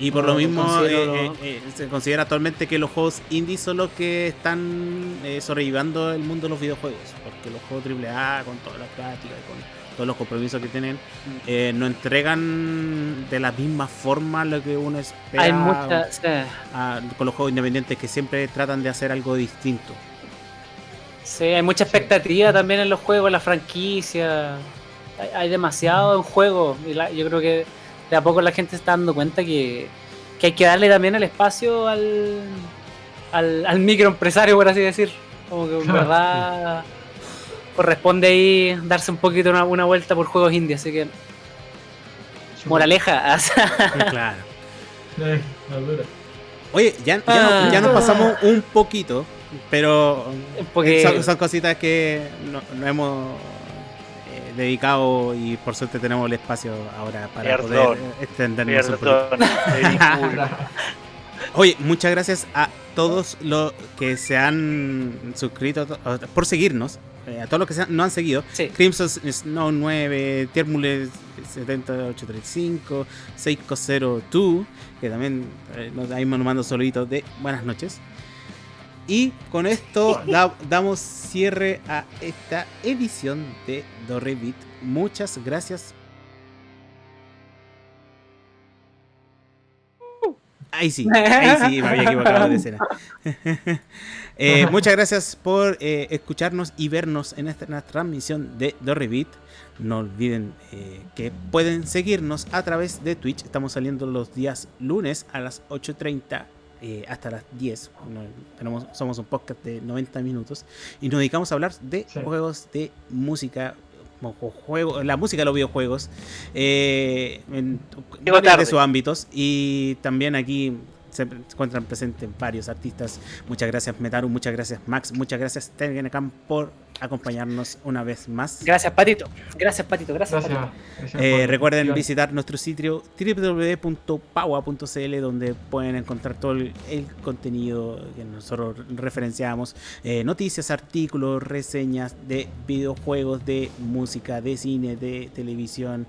Y por No, lo mismo considero- eh, eh, eh, se considera actualmente que los juegos indie son los que están eh, sobreviviendo el mundo de los videojuegos. Porque los juegos AAA, con toda la práctica, con todos los compromisos que tienen, eh, no entregan de la misma forma lo que uno espera Hay muchas. sí. a- con los juegos independientes que siempre tratan de hacer algo distinto. Sí, hay mucha expectativa también en los juegos, en la franquicia. Hay, hay demasiado en juego. Y la- yo creo que de a poco la gente se está dando cuenta que, que hay que darle también el espacio al, al, al microempresario, por así decir. Como que en Claro. verdad corresponde ahí darse un poquito una, una vuelta por juegos indie. Así que, moraleja. (laughs) claro. Eh. Oye, ya, ya, Ah. nos, ya nos pasamos un poquito, pero Porque son, son cositas que no, no hemos eh, dedicado y por suerte tenemos el espacio ahora para Perdón. poder extendernos un poquito. (laughs) Oye, muchas gracias a todos los que se han suscrito por seguirnos, eh, a todos los que se han- seguido. sí. Crimson Snow 9, Tiermule 7835, Seiko 02, que también eh, nos, ahí nos mando saluditos de buenas noches. Y con esto (laughs) da- damos cierre a esta edición de Dorrevit. Muchas gracias. Ahí sí, ahí sí, me había equivocado de escena. (laughs) Eh, muchas gracias por eh, escucharnos y vernos en esta transmisión de Dorrevit. No olviden eh, que pueden seguirnos a través de Twitch. Estamos saliendo los días lunes a las 8.30 eh, hasta las 10. No, tenemos, somos un podcast de 90 minutos y nos dedicamos a hablar de Sí. juegos de música. juego, la música de los videojuegos eh, en varios de sus ámbitos y también aquí se encuentran presentes varios artistas Muchas gracias Metaru, muchas gracias Max, muchas gracias Tengenecam por acompañarnos una vez más. Gracias, Patito. Gracias, Patito. Gracias, Gracias. Patito. gracias Eh, recuerden visitar nuestro sitio www.paua.cl donde pueden encontrar todo el, el contenido que nosotros referenciamos, eh, noticias, artículos, reseñas de videojuegos, de música, de cine, de televisión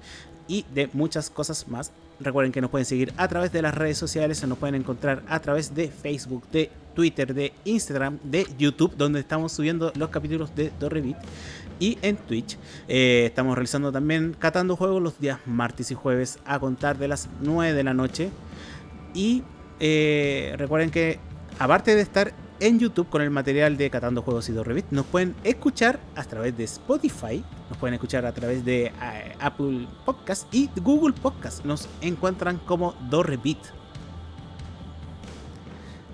y de muchas cosas más. Recuerden que nos pueden seguir a través de las redes sociales, nos pueden encontrar a través de Facebook, de Twitter, de Instagram, de YouTube, donde estamos subiendo los capítulos de Dorrevit y en Twitch. Eh, estamos realizando también Catando Juegos los días martes y jueves a contar de las 9 de la noche. Y eh, recuerden que aparte de estar en YouTube con el material de Catando Juegos y Dorrevit, nos pueden escuchar a través de Spotify, nos pueden escuchar a través de eh, Apple Podcast y Google Podcast. Nos encuentran como Dorrevit.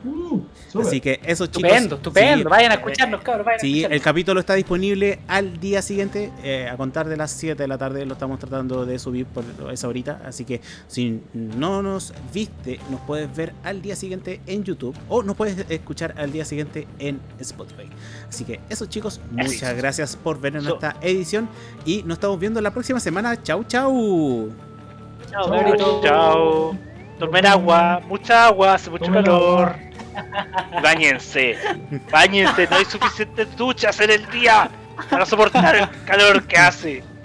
Uh, Así que eso chicos. Estupendo, estupendo. sí, vayan a escucharnos, cabros. Vayan a Sí, escucharnos. el capítulo está disponible al día siguiente, eh, a contar de las 7 de la tarde. Lo estamos tratando de subir por esa horita. Así que si no nos viste, nos puedes ver al día siguiente en YouTube o nos puedes escuchar al día siguiente en Spotify. Así que eso, chicos, muchas Eso. gracias por ver en Eso. esta edición y nos estamos viendo la próxima semana. Chau, chau. Chao, Chao, cabrito. Chao. Tomen agua, mucha agua, hace mucho Tomen calor. agua. Báñense, báñense, no hay suficientes duchas en el día para soportar el calor que hace.